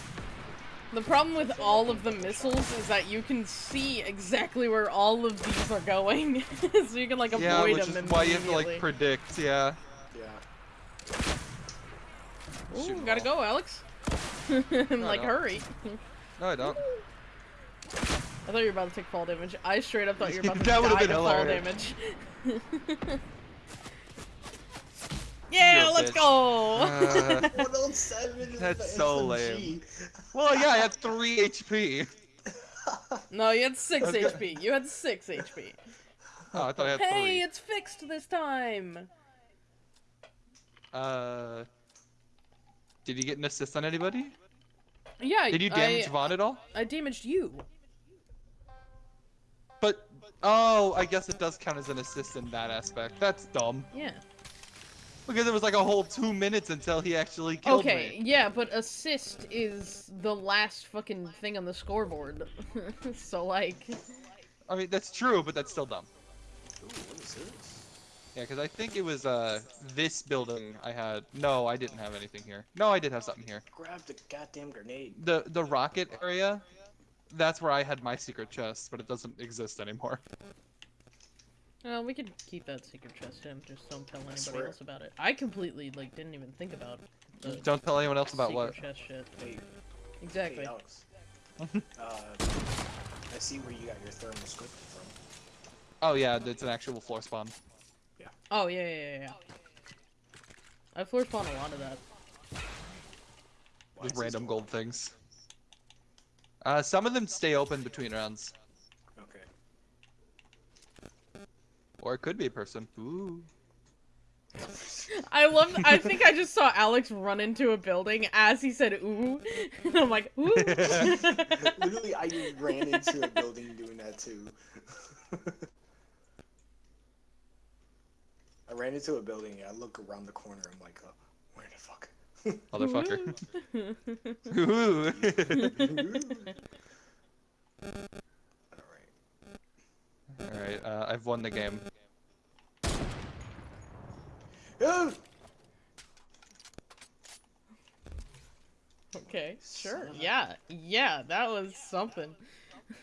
The problem with all of the missiles is that you can see exactly where all of these are going, so you can like avoid yeah, avoid which is why you have to like predict. Yeah. Yeah. Ooh, Shoot gotta go, Alex. I'm like, hurry. No, I don't. I thought you were about to take fall damage. I straight up thought you were about to That die to fall damage. Yeah, You're let's bitch. go. Uh, 107 That's the so SMG. well, yeah, I had three HP. no, you had six Okay. HP. You had six HP. Oh, I thought I had Hey, three. it's fixed this time. Uh, did you get an assist on anybody? Yeah. Did you damage I, Vaughn at all? I damaged you. But oh, I guess it does count as an assist in that aspect. That's dumb. Yeah. Because it was like a whole two minutes until he actually killed Okay, me. yeah, but assist is the last fucking thing on the scoreboard. so like, I mean, that's true, but that's still dumb. Ooh, what is this? Yeah, because I think it was uh this building I had. No, I didn't have anything here. No, I did have something here. Grab the goddamn grenade. The the rocket area, that's where I had my secret chest, but it doesn't exist anymore. Well, we could keep that secret chest in. Just don't tell anybody else about it. I completely like didn't even think about the Don't tell anyone else about secret what. chest shit. Hey, Exactly. hey, Alex. uh, I see where you got your thermal scope from. Oh yeah, it's an actual floor spawn. Yeah. Oh yeah, yeah, yeah. yeah. I floor spawn a lot of that. Why With random gold things. Uh, some of them stay open between rounds, on? Okay. Or it could be a person. Ooh. I love. I think I just saw Alex run into a building as he said "ooh," and I'm like "ooh." Literally, I ran into a building doing that too. I ran into a building. I look around the corner. I'm like, uh, where the fuck? Motherfucker. Ooh. All right. Alright, uh, I've won the game. Okay, sure. Son of a- Yeah, yeah, that was something.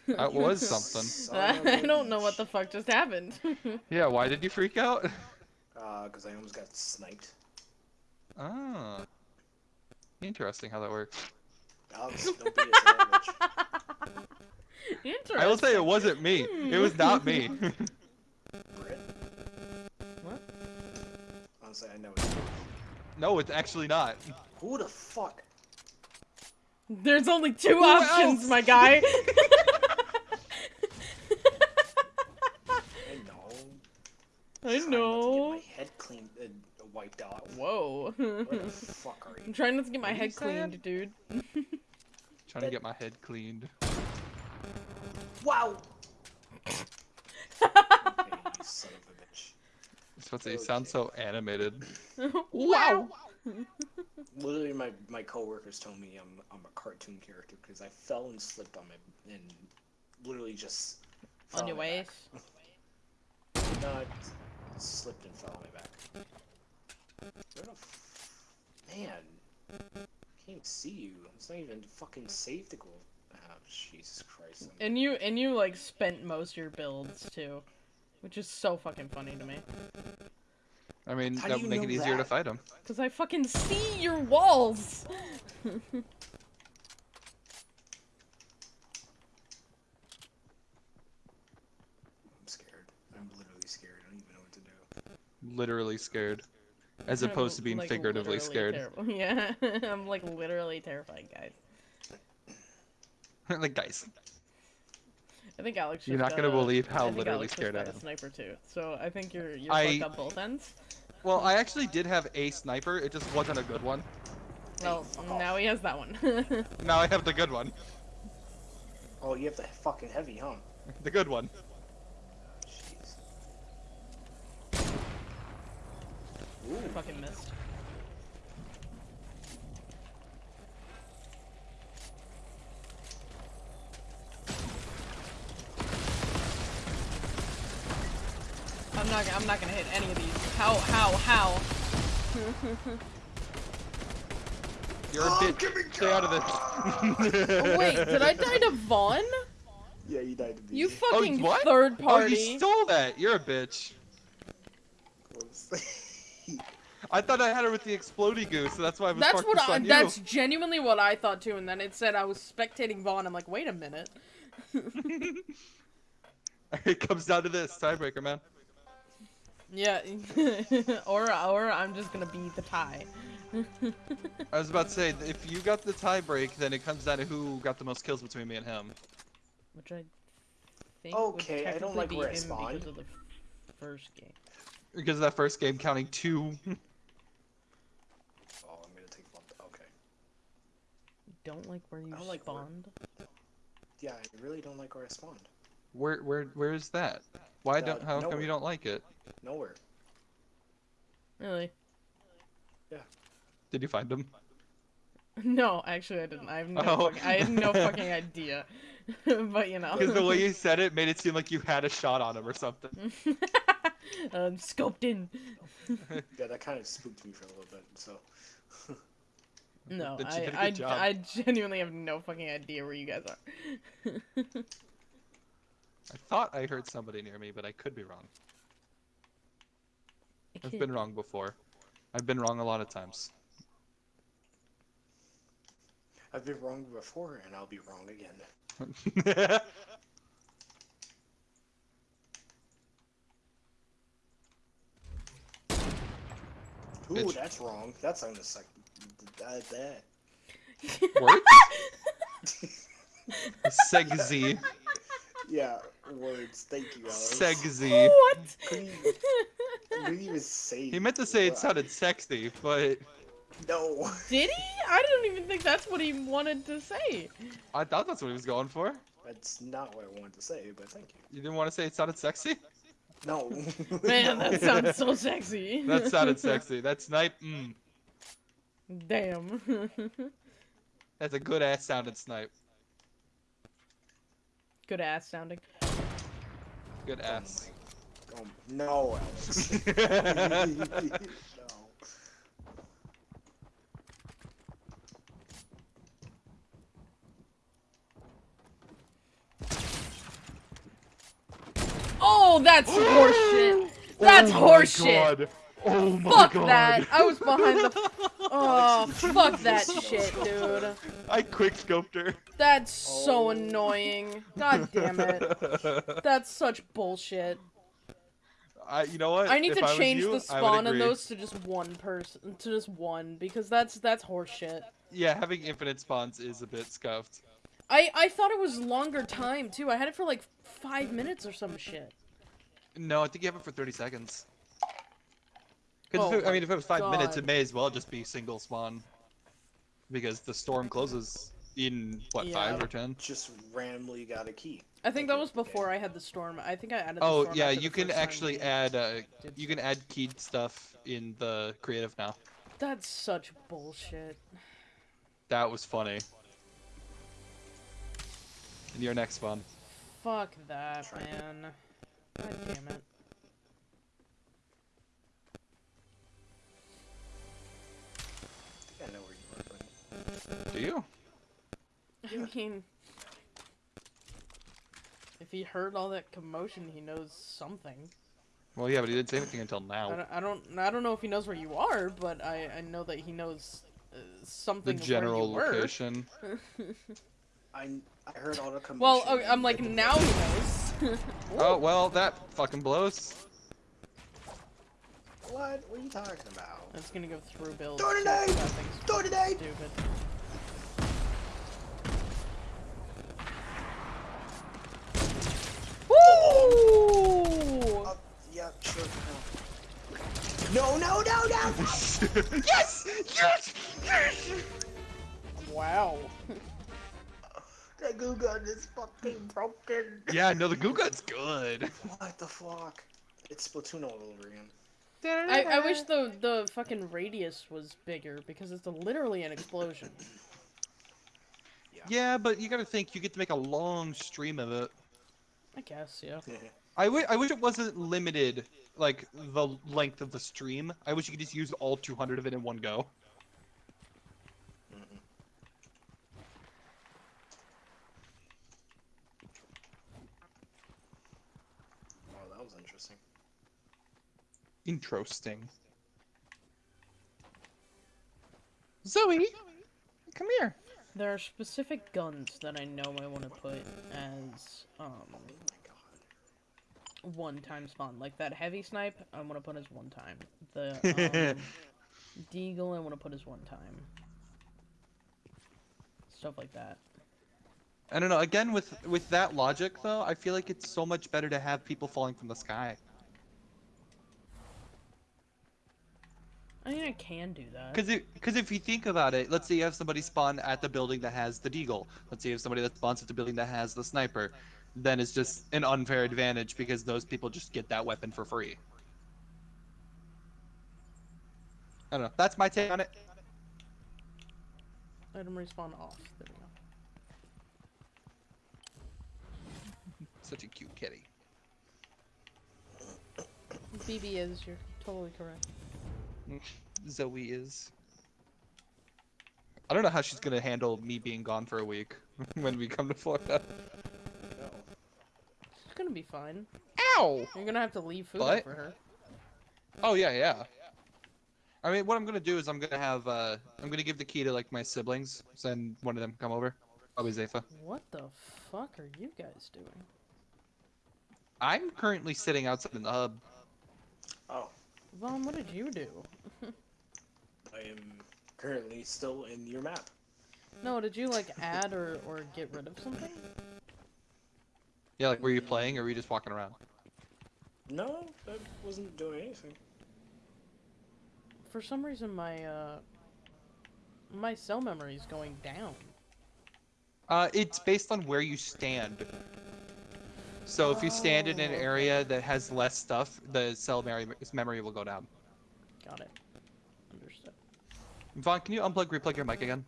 That was something. Son of I a don't know what the fuck just happened. Yeah, why did you freak out? Uh, because I almost got sniped. Ah. Interesting how that works. Alex, don't be a son of a bitch. Interesting. I will say it wasn't me. It was not me. Honestly, I know it's no, it's actually not. Who the fuck? There's only two Who options, else? my guy. I know. I Trying not to know. Get my head cleaned, uh, wiped out. Whoa. What the fuck are I'm trying not to get my What head cleaned, dude. Trying to get my head cleaned. Wow! Hey, son of a bitch. I was supposed to say, sound so animated. wow. Literally, my my coworkers told me I'm I'm a cartoon character because I fell and slipped on my and literally just fell On your my waist. back. No, I slipped and fell on my back. Where the f- man? I can't even see you. It's not even fucking safe to go. Oh, Jesus Christ! I'm- And you and you like spent most of your builds too, which is so fucking funny to me. I mean, How that would make it know easier to fight him. Cause I fucking see your walls. I'm scared. I'm literally scared. I don't even know what to do. Literally scared. As I'm, opposed to being like, figuratively scared. terrible. Yeah, I'm like literally terrified, guys. like, guys. I think Alex. You're not gonna got a- believe how I literally Alex scared I got a am. Sniper too. So I think you're you're I- fucked on both ends. Well, I actually did have a sniper, it just wasn't a good one. Well, fuck off. now he has that one. Now I have the good one. Oh, you have the fucking heavy, huh? The good one. Jeez. fucking missed. Not. I'm not gonna hit any of these. How? How? How? You're a Oh, bitch. give me Stay out of this. Oh, wait, did I die to Vaughn? Yeah, you died to me. You fucking Oh, what? third Oh, party. you stole that. You're a bitch. I thought I had her with the exploding goose, so that's why I was That's focused what I. on you. That's genuinely what I thought too. And then it said I was spectating Vaughn. I'm like, wait a minute. it comes down to this tiebreaker, man. Yeah. or or I'm just gonna be the tie. I was about to say, if you got the tiebreak, then it comes down to who got the most kills between me and him. Which I think Okay, I would don't technically like be where I him spawned. because of the first game. Because of that first game counting two. Oh, I'm gonna take one. Okay. You don't like where you I don't like where- Yeah, I really don't like where I spawned. Where where where is that? Why Uh, don't how come you don't like it? Nowhere. Really? Yeah. Did you find them? No, actually, I didn't. I have no. Oh. Fucking, I had no fucking idea. but you know. Because the way you said it made it seem like you had a shot on him or something. um, scoped in. Yeah, that kind of spooked me for a little bit. So No, Then she I, did a I, good job. I genuinely have no fucking idea where you guys are. I thought I heard somebody near me, but I could be wrong. I've been wrong before. I've been wrong a lot of times. I've been wrong before, and I'll be wrong again. Ooh, Bitch. that's wrong. That's on the second. That, that. Words? Segzy. Yeah, words. Thank you, Alex. Segzy. What? Couldn't even, couldn't even say. He meant to say it sounded sexy, but No. Did he? I don't even think that's what he wanted to say. I thought that's what he was going for. That's not what I wanted to say, but thank you. You didn't want to say it sounded sexy? No. Man, No. that sounds so sexy. That sounded sexy. That snipe, mm. Damn. That's a good ass sounded snipe. Good ass sounding. Good ass. Oh, no, Alex. no. Oh, that's horseshit. That's oh my horseshit. God. Oh my Fuck god. that. I was behind the. Oh, oh fuck that shit, dude. I quick scoped her. That's so Oh. annoying. God damn it. That's such bullshit. I, you know what? I need If to was change you, the spawn in those to just one person, to just one, because that's that's horseshit. Yeah, having infinite spawns is a bit scuffed. I I thought it was longer time too. I had it for like five minutes or some shit. No, I think you have it for 30 seconds. Because Oh I mean, if it was five minutes, it may as well just be single spawn. Because the storm closes in what Yeah. five or ten? Just randomly got a key. I think that was before okay. I had the storm. I think I added. The Oh storm yeah, after the you can actually add uh, you can add keyed stuff in the creative now. That's such bullshit. That was funny. In your next one. Fuck that, man. God damn it. You? I mean, if he heard all that commotion, he knows something. Well, yeah, but he didn't say anything until I now. don't, I don't, I don't know if he knows where you are, but I, I know that he knows uh, The something. of general where you location. I I heard all the commotion. well, okay, I'm like now he knows. Oh well, that fucking blows. What? What are you talking about? It's gonna go through builds. Throw it too, today! 'cause That thing's Throw it today! stupid. Woo! Uh, yeah, sure. No, no, no, no! no. yes! Yes! Yes! Wow. the goo gun is fucking broken. Yeah, no, the goo gun's good. What the fuck? It's Splatoon all over again. I, I wish the the fucking radius was bigger because it's a, literally an explosion. Yeah, but you gotta think you get to make a long stream of it. I guess, yeah. I wi- I wish it wasn't limited, like the length of the stream. I wish you could just use all 200 of it in one go. Mhm. Oh, that was interesting. Interesting. Zoe, come here. There are specific guns that I know I want to put as um my god. One time spawn. Like that heavy snipe, I'm gonna put as one time. The um, deagle, I want to put as one time. Stuff like that. I don't know. Again, with with that logic though, I feel like it's so much better to have people falling from the sky. I mean, I can do that. Because because if you think about it, let's say you have somebody spawn at the building that has the deagle. Let's say you have somebody that spawns at the building that has the sniper. Then it's just an unfair advantage because those people just get that weapon for free. I don't know. That's my take on it. Let him respawn off. There we go. Such a cute kitty. BB is. You're totally correct. Zoe is. I don't know how she's gonna handle me being gone for a week when we come to Florida. No. It's gonna be fine. Ow! You're gonna have to leave food But- for her. Oh yeah, yeah. I mean, what I'm gonna do is I'm gonna have uh, I'm gonna give the key to like my siblings. Send one of them come over. Probably Zepha. What the fuck are you guys doing? I'm currently sitting outside in the hub. Oh, Vaughn, what did you do? I am currently still in your map. No, did you like add or, or get rid of something? Yeah, like were you playing or were you just walking around? No, I wasn't doing anything. For some reason my uh my cell memory is going down. Uh, it's based on where you stand. So if you stand in an Oh, area that has less stuff, the cell memory memory will go down. Got it. Understood. Vaughn, can you unplug, replug your mic again?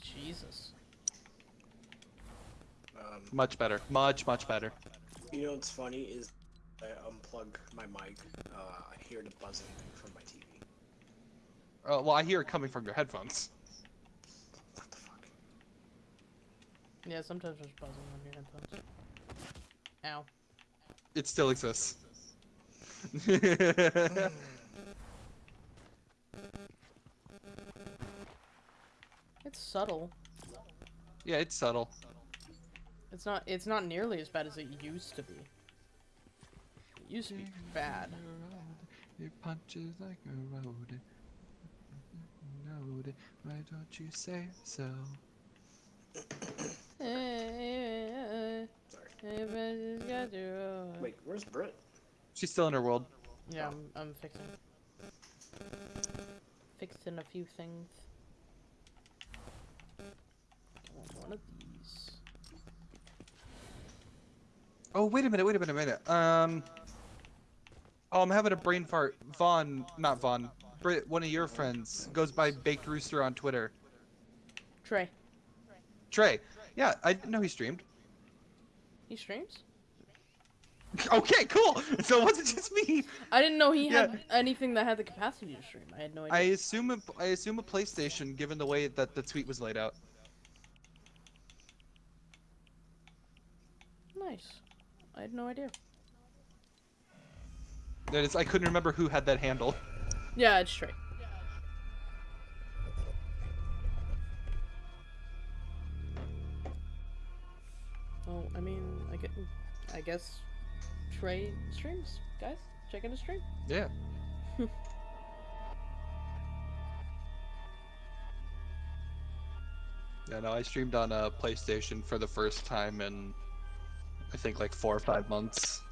Jesus. Um, Much better. Much, much better. you know what's funny is I unplug my mic. Uh, I hear the buzzing from my TV. Uh, well, I hear it coming from your headphones. What the fuck? Yeah, sometimes there's buzzing on your headphones. Ow. It still exists. It's subtle. yeah, it's subtle. It's not it's not nearly as bad as it used to be. It used to be bad. It punches like a road. Road. Why don't you say so? Wait, where's Brit? She's still in her world. Yeah, I'm, I'm fixing. Fixing a few things. I want one of these. Oh, wait a minute, wait a minute, wait a minute. Um. Oh, I'm having a brain fart. Vaughn, not Vaughn. Brit, one of your friends, goes by Baked Rooster on Twitter. Trey, Trey. Yeah, I didn't know he streamed. he streams? Okay, cool. So it wasn't just me. I didn't know he Yeah. had anything that had the capacity to stream. I had no idea. I assume a, I assume a PlayStation, given the way that the tweet was laid out. Nice. I had no idea. That is, I couldn't remember who had that handle. Yeah, it's Trey. Well, I mean, I get, I guess Trey streams, guys. Check out his stream. Yeah. yeah, no, I streamed on a PlayStation for the first time in, I think, like four or five months.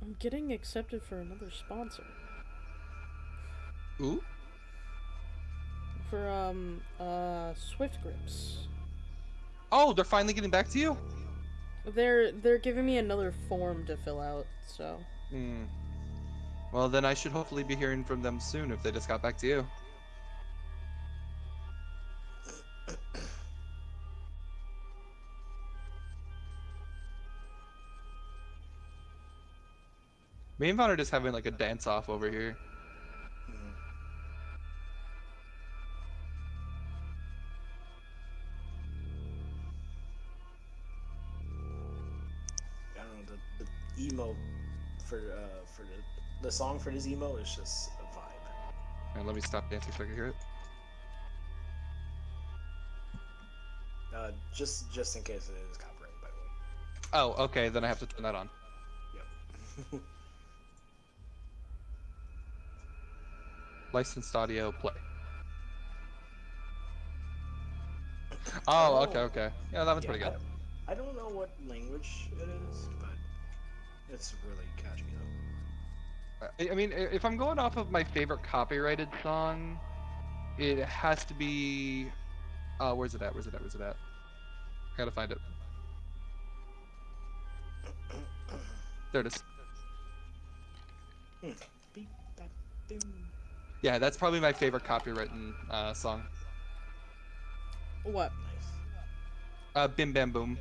I'm getting accepted for another sponsor. Ooh. For um uh Swift Grips. Oh, they're finally getting back to you. They're they're giving me another form to fill out, so Hmm. Well, then I should hopefully be hearing from them soon if they just got back to you. Me and Vaughn are just having like a dance off over here. I don't know the, the emo for uh for the the song for this emo is just a vibe. And let me stop dancing so I can hear it. Uh, just just in case it is copyrighted, by the way. Oh, okay, then I have to turn that on. Yep. Licensed audio play. Oh, okay, Oh. okay. Yeah, that one's Yeah, pretty good. I, I don't know what language it is, but it's really catchy though. I- I mean, if I'm going off of my favorite copyrighted song, it has to be. Uh, where's it at? Where's it at? Where's it at? I gotta find it. There it is. Boom. Yeah, that's probably my favorite copywritten uh, song. What? Nice. Uh, Bim Bam Boom.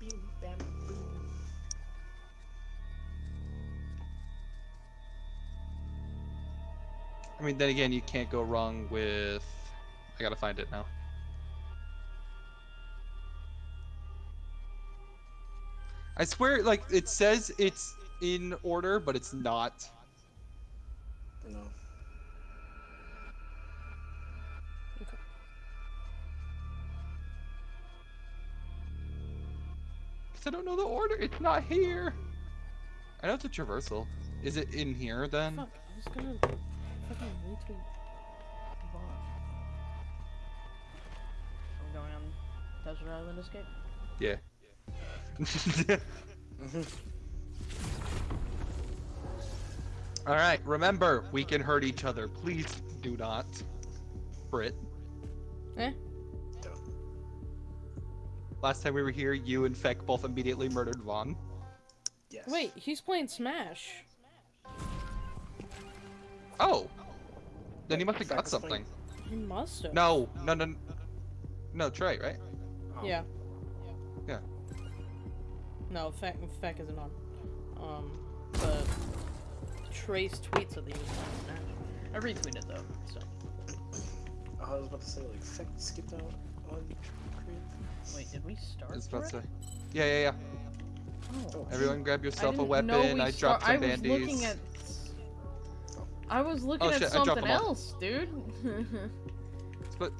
Beep, bam, boom. I mean, then again, you can't go wrong with. I gotta find it now. I swear, like it says it's in order, but it's not. No. Cause I don't know the order. It's not here. I know it's a traversal. Is it in here then? Fuck, I was gonna fucking retweet Vaughn. Are we going on Desert Island Escape? Yeah. All right. Remember, we can hurt each other. Please do not. Brit. Eh? Don't. Last time we were here, you and Feck both immediately murdered Vaughn. Yes. Wait, he's playing Smash. Oh. Then he must have got something. He must have. No, no, no. No, Trey, right? Oh. Yeah. Yeah. No, Feck, Feck isn't on. Um, but Trace tweets that he was. I retweeted though, so. Oh, I was about to say, like, Feck skipped out on creative. Wait, did we start? I was about to say. Yeah, yeah, yeah. Oh. Everyone grab yourself a weapon. we I dropped some I was bandies. looking at. I was looking Oh, at shit, something them all. else, dude. But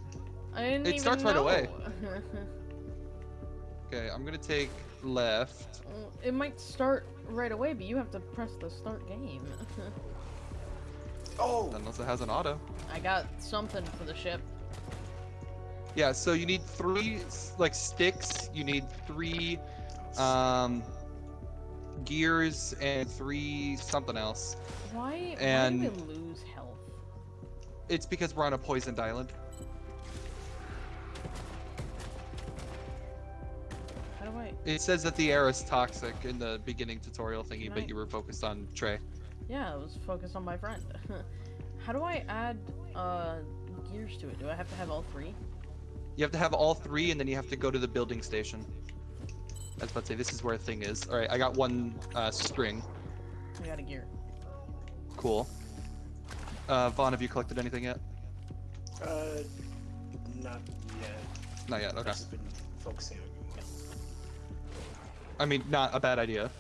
I didn't It even starts right away. okay, I'm gonna take left. It might start right away, but you have to press the start game. Oh! Unless it has an auto. I got something for the ship. Yeah, so you need three like sticks. You need three um gears and three something else. Why? And- why do we lose health? It's because we're on a poisoned island. It says that the air is toxic in the beginning tutorial thingy, but Right. you were focused on Trey. Yeah, I was focused on my friend. How do I add uh gears to it? Do I have to have all three? You have to have all three, and then you have to go to the building station. I was about to say, this is where a thing is. All right, I got one uh, string. I got a gear. Cool. Uh, Vaughn, have you collected anything yet? Uh, not yet. Not yet. I've Okay. just been focusing on I mean, not a bad idea.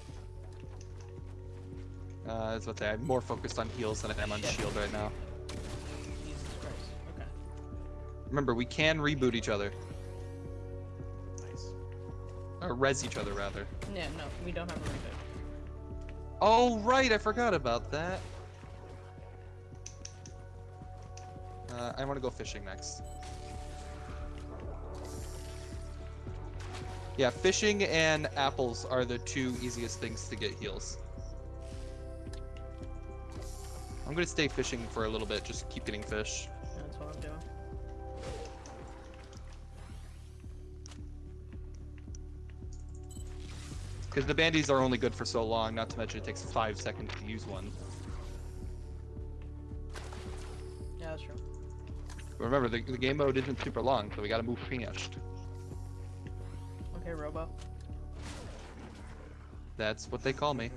Uh, I was about to say, I'm more focused on heals than I am on Shit. shield right now. Jesus Christ. Okay. Remember, we can reboot each other. Nice. Or res each other, rather. Yeah, no, we don't have a reboot. Oh, right, I forgot about that. Uh, I want to go fishing next. Yeah, fishing and apples are the two easiest things to get heals. I'm gonna stay fishing for a little bit, just keep getting fish. That's what I'm doing. Because the bandies are only good for so long, not to mention it takes five seconds to use one. Yeah, that's true. Remember, the, the game mode isn't super long, so we gotta move fast. Okay, Robo. That's what they call me.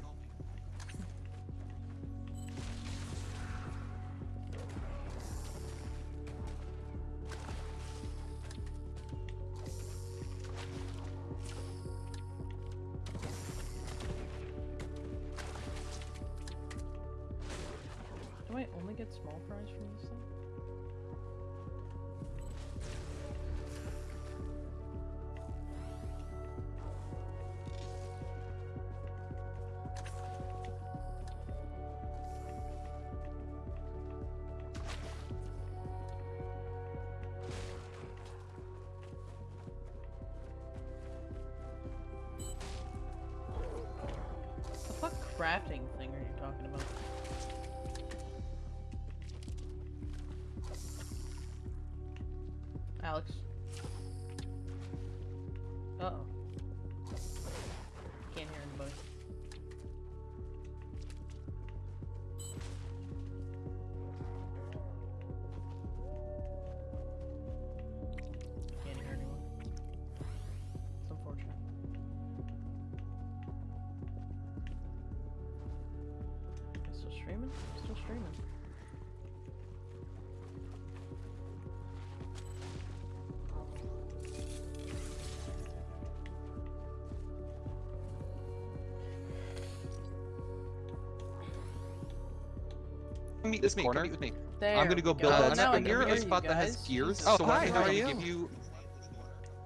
Meet this corner. Meet with me. There I'm gonna go build go. that Now I spring can here, hear a you spot that has gears. Jesus so hi, I'm how gonna are give you? you.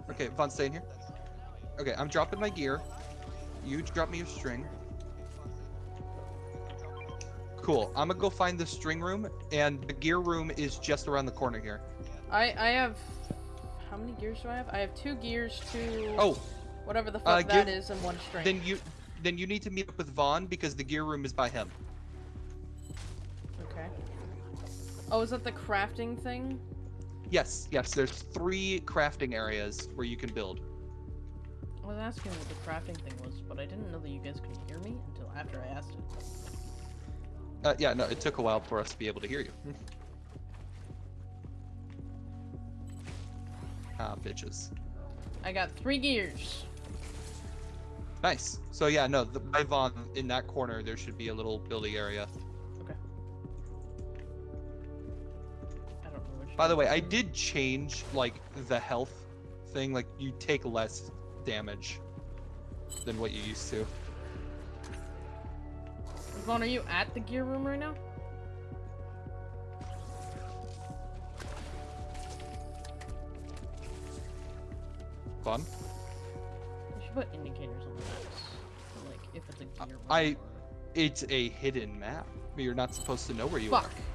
Okay, Vaughn, stay in here. Okay, I'm dropping my gear. You drop me your string. Cool. I'm gonna go find the string room, and the gear room is just around the corner here. I I have how many gears do I have? I have two gears, two Oh, whatever the uh, fuck that give- is, and one string. then you, then you need to meet up with Vaughn because the gear room is by him. Oh, is that the crafting thing? Yes, yes. There's three crafting areas where you can build. I was asking what the crafting thing was, but I didn't know that you guys could hear me until after I asked it. Uh, yeah, no, it took a while for us to be able to hear you. ah, bitches. I got three gears. Nice. So yeah, no, the, by Vaughn, in that corner, there should be a little building area. By the way, I did change like the health thing. Like you take less damage than what you used to. Vaughn, are you at the gear room right now? Vaughn, You should put indicators on the maps. Like, if it's a gear room. I, it's a hidden map. You're not supposed to know where you Fuck. are.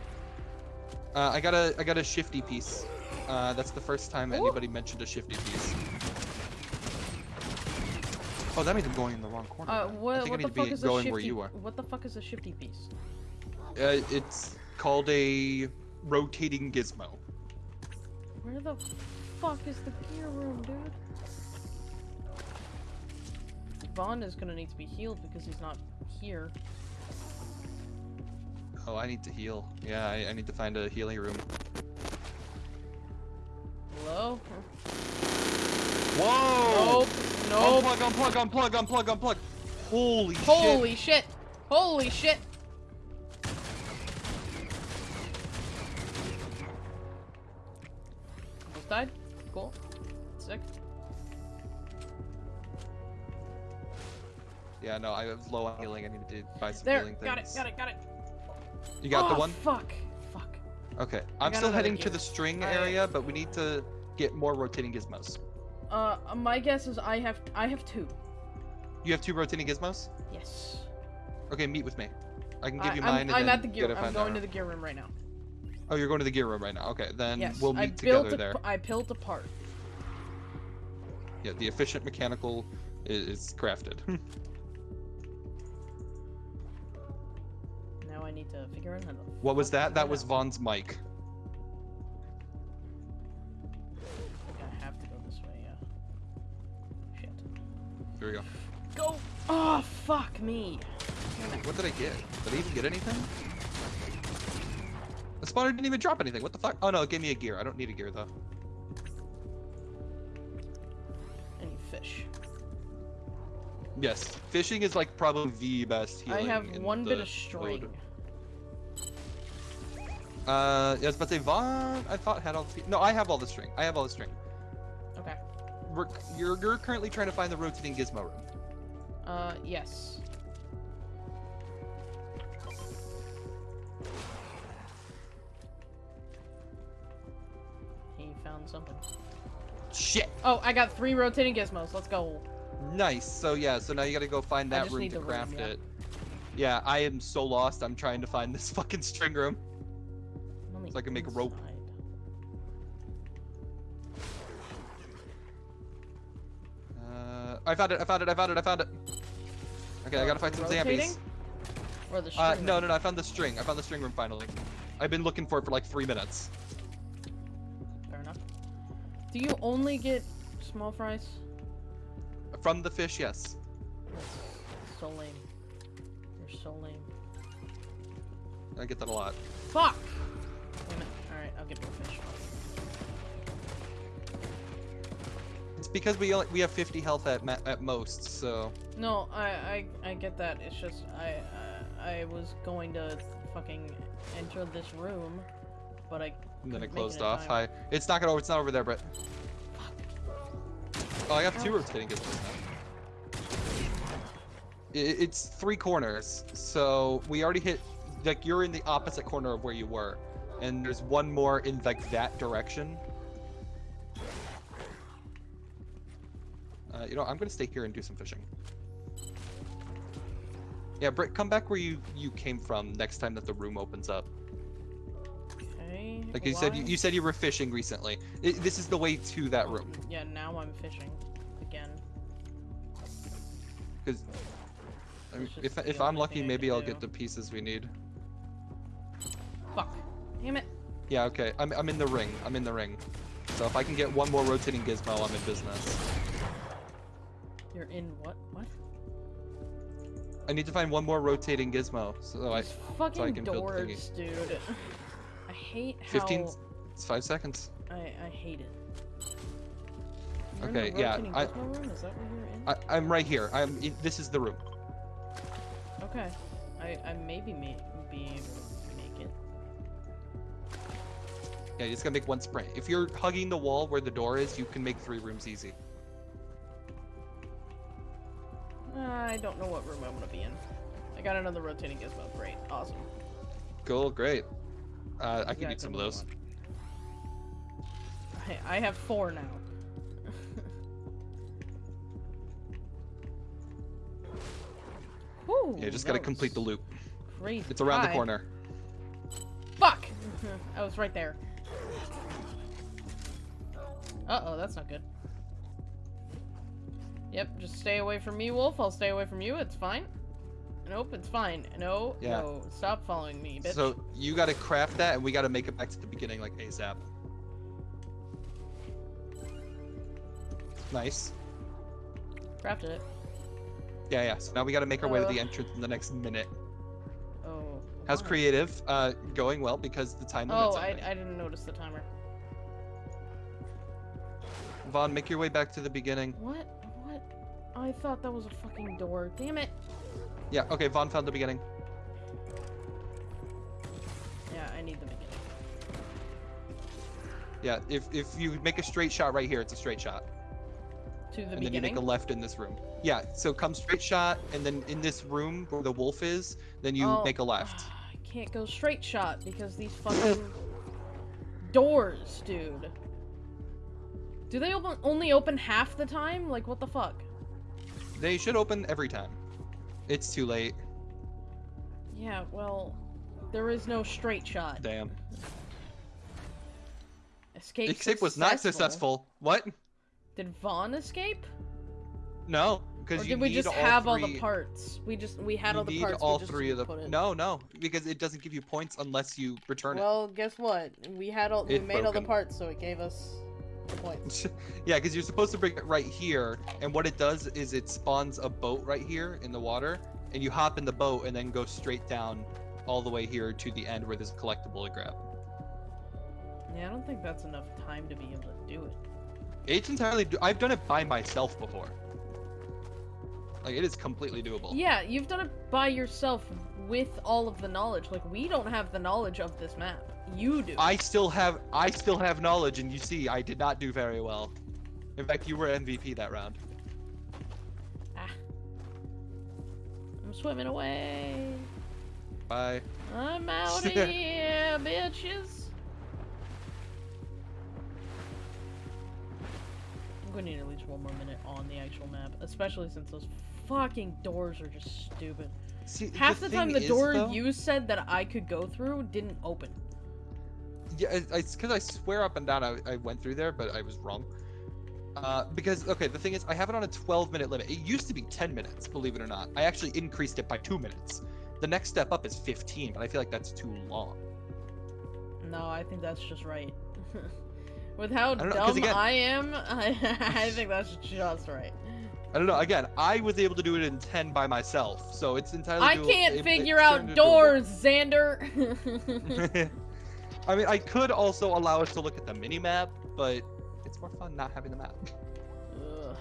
Uh, I got a I got a shifty piece. Uh, that's the first time Ooh. anybody mentioned a shifty piece. Oh, that means I'm going in the wrong corner. Uh, what, I think what I the need fuck to be is a going shifty? where you are. What the fuck is a shifty piece? Uh, it's called a rotating gizmo. Where the fuck is the gear room, dude? Vaughn is gonna need to be healed because he's not here. Oh, I need to heal. Yeah, I, I need to find a healing room. Hello? Whoa! Nope. Nope. Unplug, unplug, unplug, unplug, unplug. Holy, shit. Holy shit! Holy shit! Almost died. Cool. Sick. Yeah, no, I was low on healing. I needed to buy some There. healing things. Got it. Got it. Got it. You got the one? Fuck. Fuck. Okay. I I'm still heading to the string I- area, but we need to get more rotating gizmos. Uh, my guess is I have I have two. You have two rotating gizmos? Yes. Okay, meet with me. I can give I, you I'm, mine and I'm at the gear. I'm going to the gear room right now. Oh, you're going to the gear room right now. Okay, then yes. we'll I meet built together a, there. I built a part. Yeah, the efficient mechanical is, is crafted. I need to figure out how to. what was that? That was out. Vaughn's mic. I have to go this way. Yeah. Shit. Here we go. Go. Oh fuck me. What did I get? Did I even get anything? The spawner didn't even drop anything. What the fuck? Oh no, it gave me a gear. I don't need a gear though. Any fish. Yes, fishing is like probably the best healing. I have one bit of string. mode. Uh, I was about to say Vaughn. I thought had all the. No, I have all the string. I have all the string. Okay. We're, you're you're currently trying to find the rotating gizmo room. Uh, yes. He found something. Shit. Oh, I got three rotating gizmos. Let's go. Nice. So yeah. So now you gotta go find that room to the room, craft yeah. it. Yeah, I am so lost. I'm trying to find this fucking string room. I'm on the So I can make a rope. Uh, I found it. I found it. I found it. I found it. Okay, I gotta find some zombies. Or the string. Uh, no, no, no. I found the string. I found the string room finally. I've been looking for it for like three minutes. Fair enough. Do you only get small fries? From the fish, yes. That's so lame. You're so lame. I get that a lot. Fuck! Get more fish. It's because we only we have 50 health at ma- at most, so No, I, I I get that. It's just I uh, I was going to fucking enter this room, but I And then it closed in off. Hi. It's not gonna. It's not over there, Brett. Oh, I got two rotating gizmos now. I- It's three corners, so we already hit. Like you're in the opposite corner of where you were, and there's one more in like that direction. Uh, you know, I'm gonna stay here and do some fishing. Yeah, Britt, come back where you you came from next time that the room opens up. Okay. Like you said, you, you said you were fishing recently. I this is the way to that room. Yeah, now I'm fishing again. Because I mean, if if I'm lucky, maybe I'll do. get the pieces we need. Fuck. Damn it. Yeah, okay. I'm I'm in the ring. I'm in the ring. So if I can get one more rotating gizmo, I'm in business. You're in what? What? I need to find one more rotating gizmo. So I fucking can build thingy. dude. I hate how 15 it's five seconds. I I hate it. You're Okay, yeah, I- room? Is that where you're in? I, I'm right here. I'm in, this is the room. Okay. I I maybe may be able to Yeah, you just gotta make one sprint. If you're hugging the wall where the door is, you can make three rooms easy. I don't know what room I'm gonna be in. I got another rotating gizmo. Great. Awesome. Cool, great. Uh, I can Exactly eat some of those. I, have four now. Whew, Yeah, just gotta complete the loop. Crazy. It's around the corner. Fuck! I was right there. Uh oh, that's not good. Yep, just stay away from me, Wolf. I'll stay away from you. It's fine. Nope, it's fine. No, Yeah. no. Stop following me, bitch. So you gotta craft that, and we gotta make it back to the beginning like ASAP. Nice. Crafted it. Yeah, yeah. So now we gotta make our way to the Uh. entrance in the next minute. Oh. How's creative? Uh, going well because the time limit's Oh, I. I didn't notice the timer. Vaughn, make your way back to the beginning. What? What? I thought that was a fucking door. Damn it. Yeah. Okay. Vaughn found the beginning. Yeah, I need the beginning. Yeah. If if you make a straight shot right here, it's a straight shot, To the beginning. and then you make a left in this room. Yeah. So come straight shot, and then in this room where the wolf is, then you Oh, make a left. Ah, I can't go straight shot because these fucking doors, dude. Do they open only open half the time? Like what the fuck? They should open every time. It's too late. Yeah, well, there is no straight shot. Damn. Escape. Escape was not successful. What? Did Vaughn escape? No, because you did we just all have all the parts? We just we had all the parts. all we just three of the. didn't put in. No, no, because it doesn't give you points unless you return it. Well, guess what? We had all we It's made all the parts, so it gave us the points. it. yeah, because you're supposed to bring it right here, and what it does is it spawns a boat right here in the water, and you hop in the boat and then go straight down all the way here to the end where there's a collectible to grab. Yeah, I don't think that's enough time to be able to do it. It's entirely. Do- I've done it by myself before. Like it is completely doable. Yeah, you've done it by yourself with all of the knowledge. Like we don't have the knowledge of this map. You do. I still have I still have knowledge, and you see, I did not do very well. In fact, you were MVP that round. Ah. I'm swimming away. Bye. I'm out of here, bitches. I'm gonna need at least one more minute on the actual map, especially since those fucking doors are just stupid. See, Half the, time, thing the door though- you said that I could go through didn't open. Yeah, it's because I swear up and down I, I went through there, but I was wrong. Uh, because okay, the thing is, I have it on a 12 minute limit. It used to be 10 minutes, believe it or not. I actually increased it by two minutes. The next step up is 15, but I feel like that's too long. No, I think that's just right. With how don't know, dumb again- I am, I, I think that's just right. I don't know. Again, I was able to do it in 10 by myself, so it's entirely. I doable- can't it- figure out doors, Xander. I mean, I could also allow us to look at the mini map, but it's more fun not having the map. Ugh.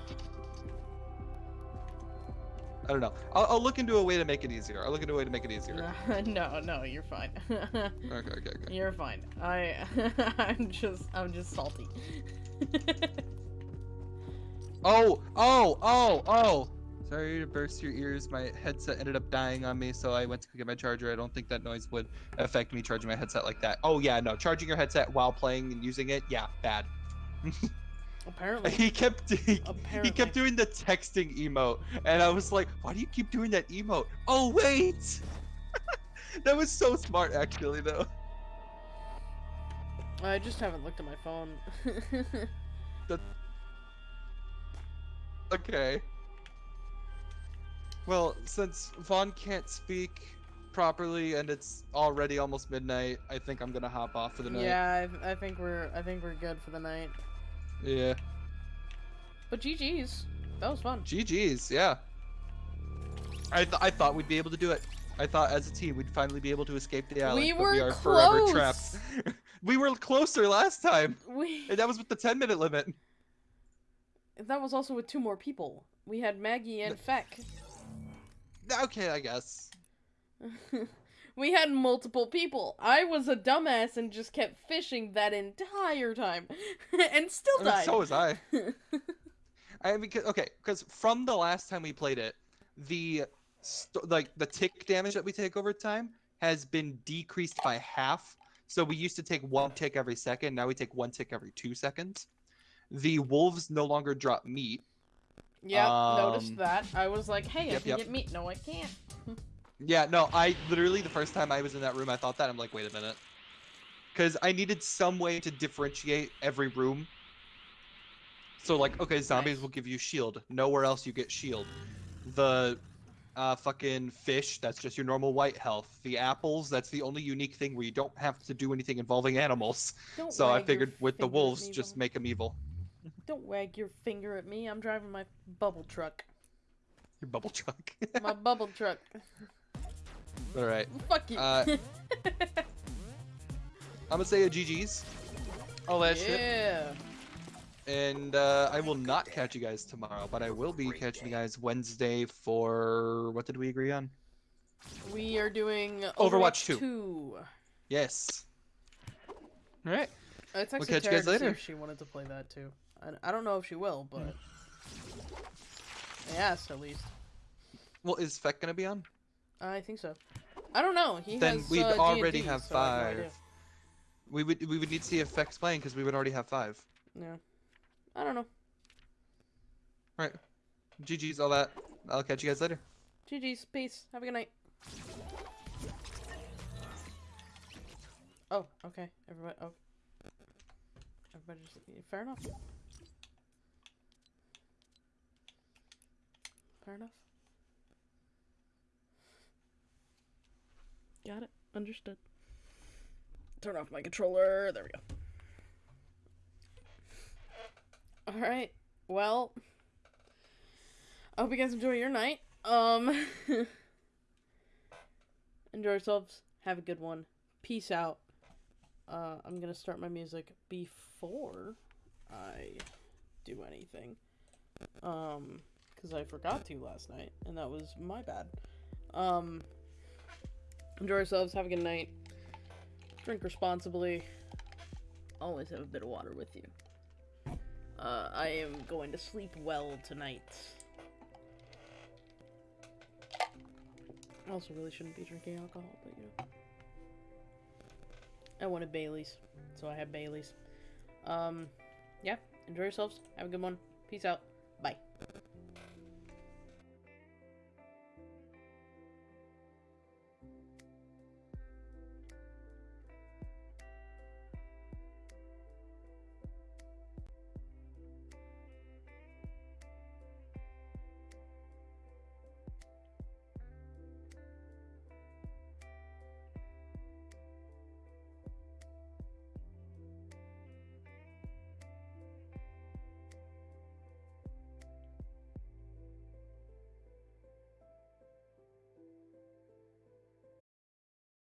I don't know. I'll, I'll look into a way to make it easier. I'll look into a way to make it easier. no, no, you're fine. Okay, okay, okay. you're fine. I, I'm just, I'm just salty. Oh, oh, oh, oh! Sorry to burst your ears. My headset ended up dying on me, so I went to go get my charger. I don't think that noise would affect me charging my headset like that. Oh yeah, no, charging your headset while playing and using it, yeah, bad. Apparently, He kept he, he kept doing the texting emote, and I was like, why do you keep doing that emote? Oh wait, that was so smart actually though. I just haven't looked at my phone. Okay. Well, since Vaughn can't speak properly and it's already almost midnight, I think I'm gonna hop off for the night. yeah, I, I think we're, I think we're good for the night. Yeah. But GG's, that was fun. GG's, yeah. I, th- I thought we'd be able to do it. I thought as a team we'd finally be able to escape the island, We but we were are forever trapped. we were closer last time, We, and that was with the 10 minute limit. that was also with two more people. We had Maggie and Feck. Okay, I guess. we had multiple people. I was a dumbass and just kept fishing that entire time, and still I mean, died. so was I. I mean, okay, because from the last time we played it, the st- like the tick damage that we take over time has been decreased by half. So we used to take one tick every second. Now we take one tick every two seconds. The wolves no longer drop meat. Yep, Um, noticed that. I was like, hey, I yep, can yep. get meat. No, I can't. Yeah, no, I literally the first time I was in that room, I thought that I'm like, wait a minute, because I needed some way to differentiate every room. So like, okay, zombies Nice. will give you shield. Nowhere else you get shield. The uh, fucking fish, that's just your normal white health. The apples, that's the only unique thing where you don't have to do anything involving animals. Don't So I figured with the wolves, just make them evil. Don't wag your finger at me. I'm driving my bubble truck. Your bubble truck. My bubble truck. All right, Fuck you. Uh, I'm gonna say a GG's. All that shit. yeah. And uh, I will not catch you guys tomorrow, but I will be catching you guys Wednesday for what did we agree on? We are doing Overwatch 2. 2. Yes. All right. It's actually catch you guys later. if she wanted to play that too. I, I don't know if she will, but I asked at least. Well, is Feck gonna be on? I think so. I don't know. He then has, we'd uh, already D&D, have so have no five. we would we would need to see if Feck's playing because we would already have five. Yeah. I don't know. All right. GG's all that. I'll catch you guys later. GG's. Peace. Have a good night. Oh, okay. Everybody. Oh. Everybody just. Fair enough. Fair enough. Got it. Understood. Turn off my controller. There we go. Alright. Well. I hope you guys enjoy your night. Um. enjoy yourselves. Have a good one. Peace out. Uh, I'm gonna start my music before I do anything. Um, because I forgot to last night, and that was my bad. Um, enjoy yourselves. Have a good night. Drink responsibly. Always have a bit of water with you. Uh, I am going to sleep well tonight. I also really shouldn't be drinking alcohol, but you know. I wanted Bailey's, so I had Bailey's. Um, yeah, enjoy yourselves. Have a good one. Peace out.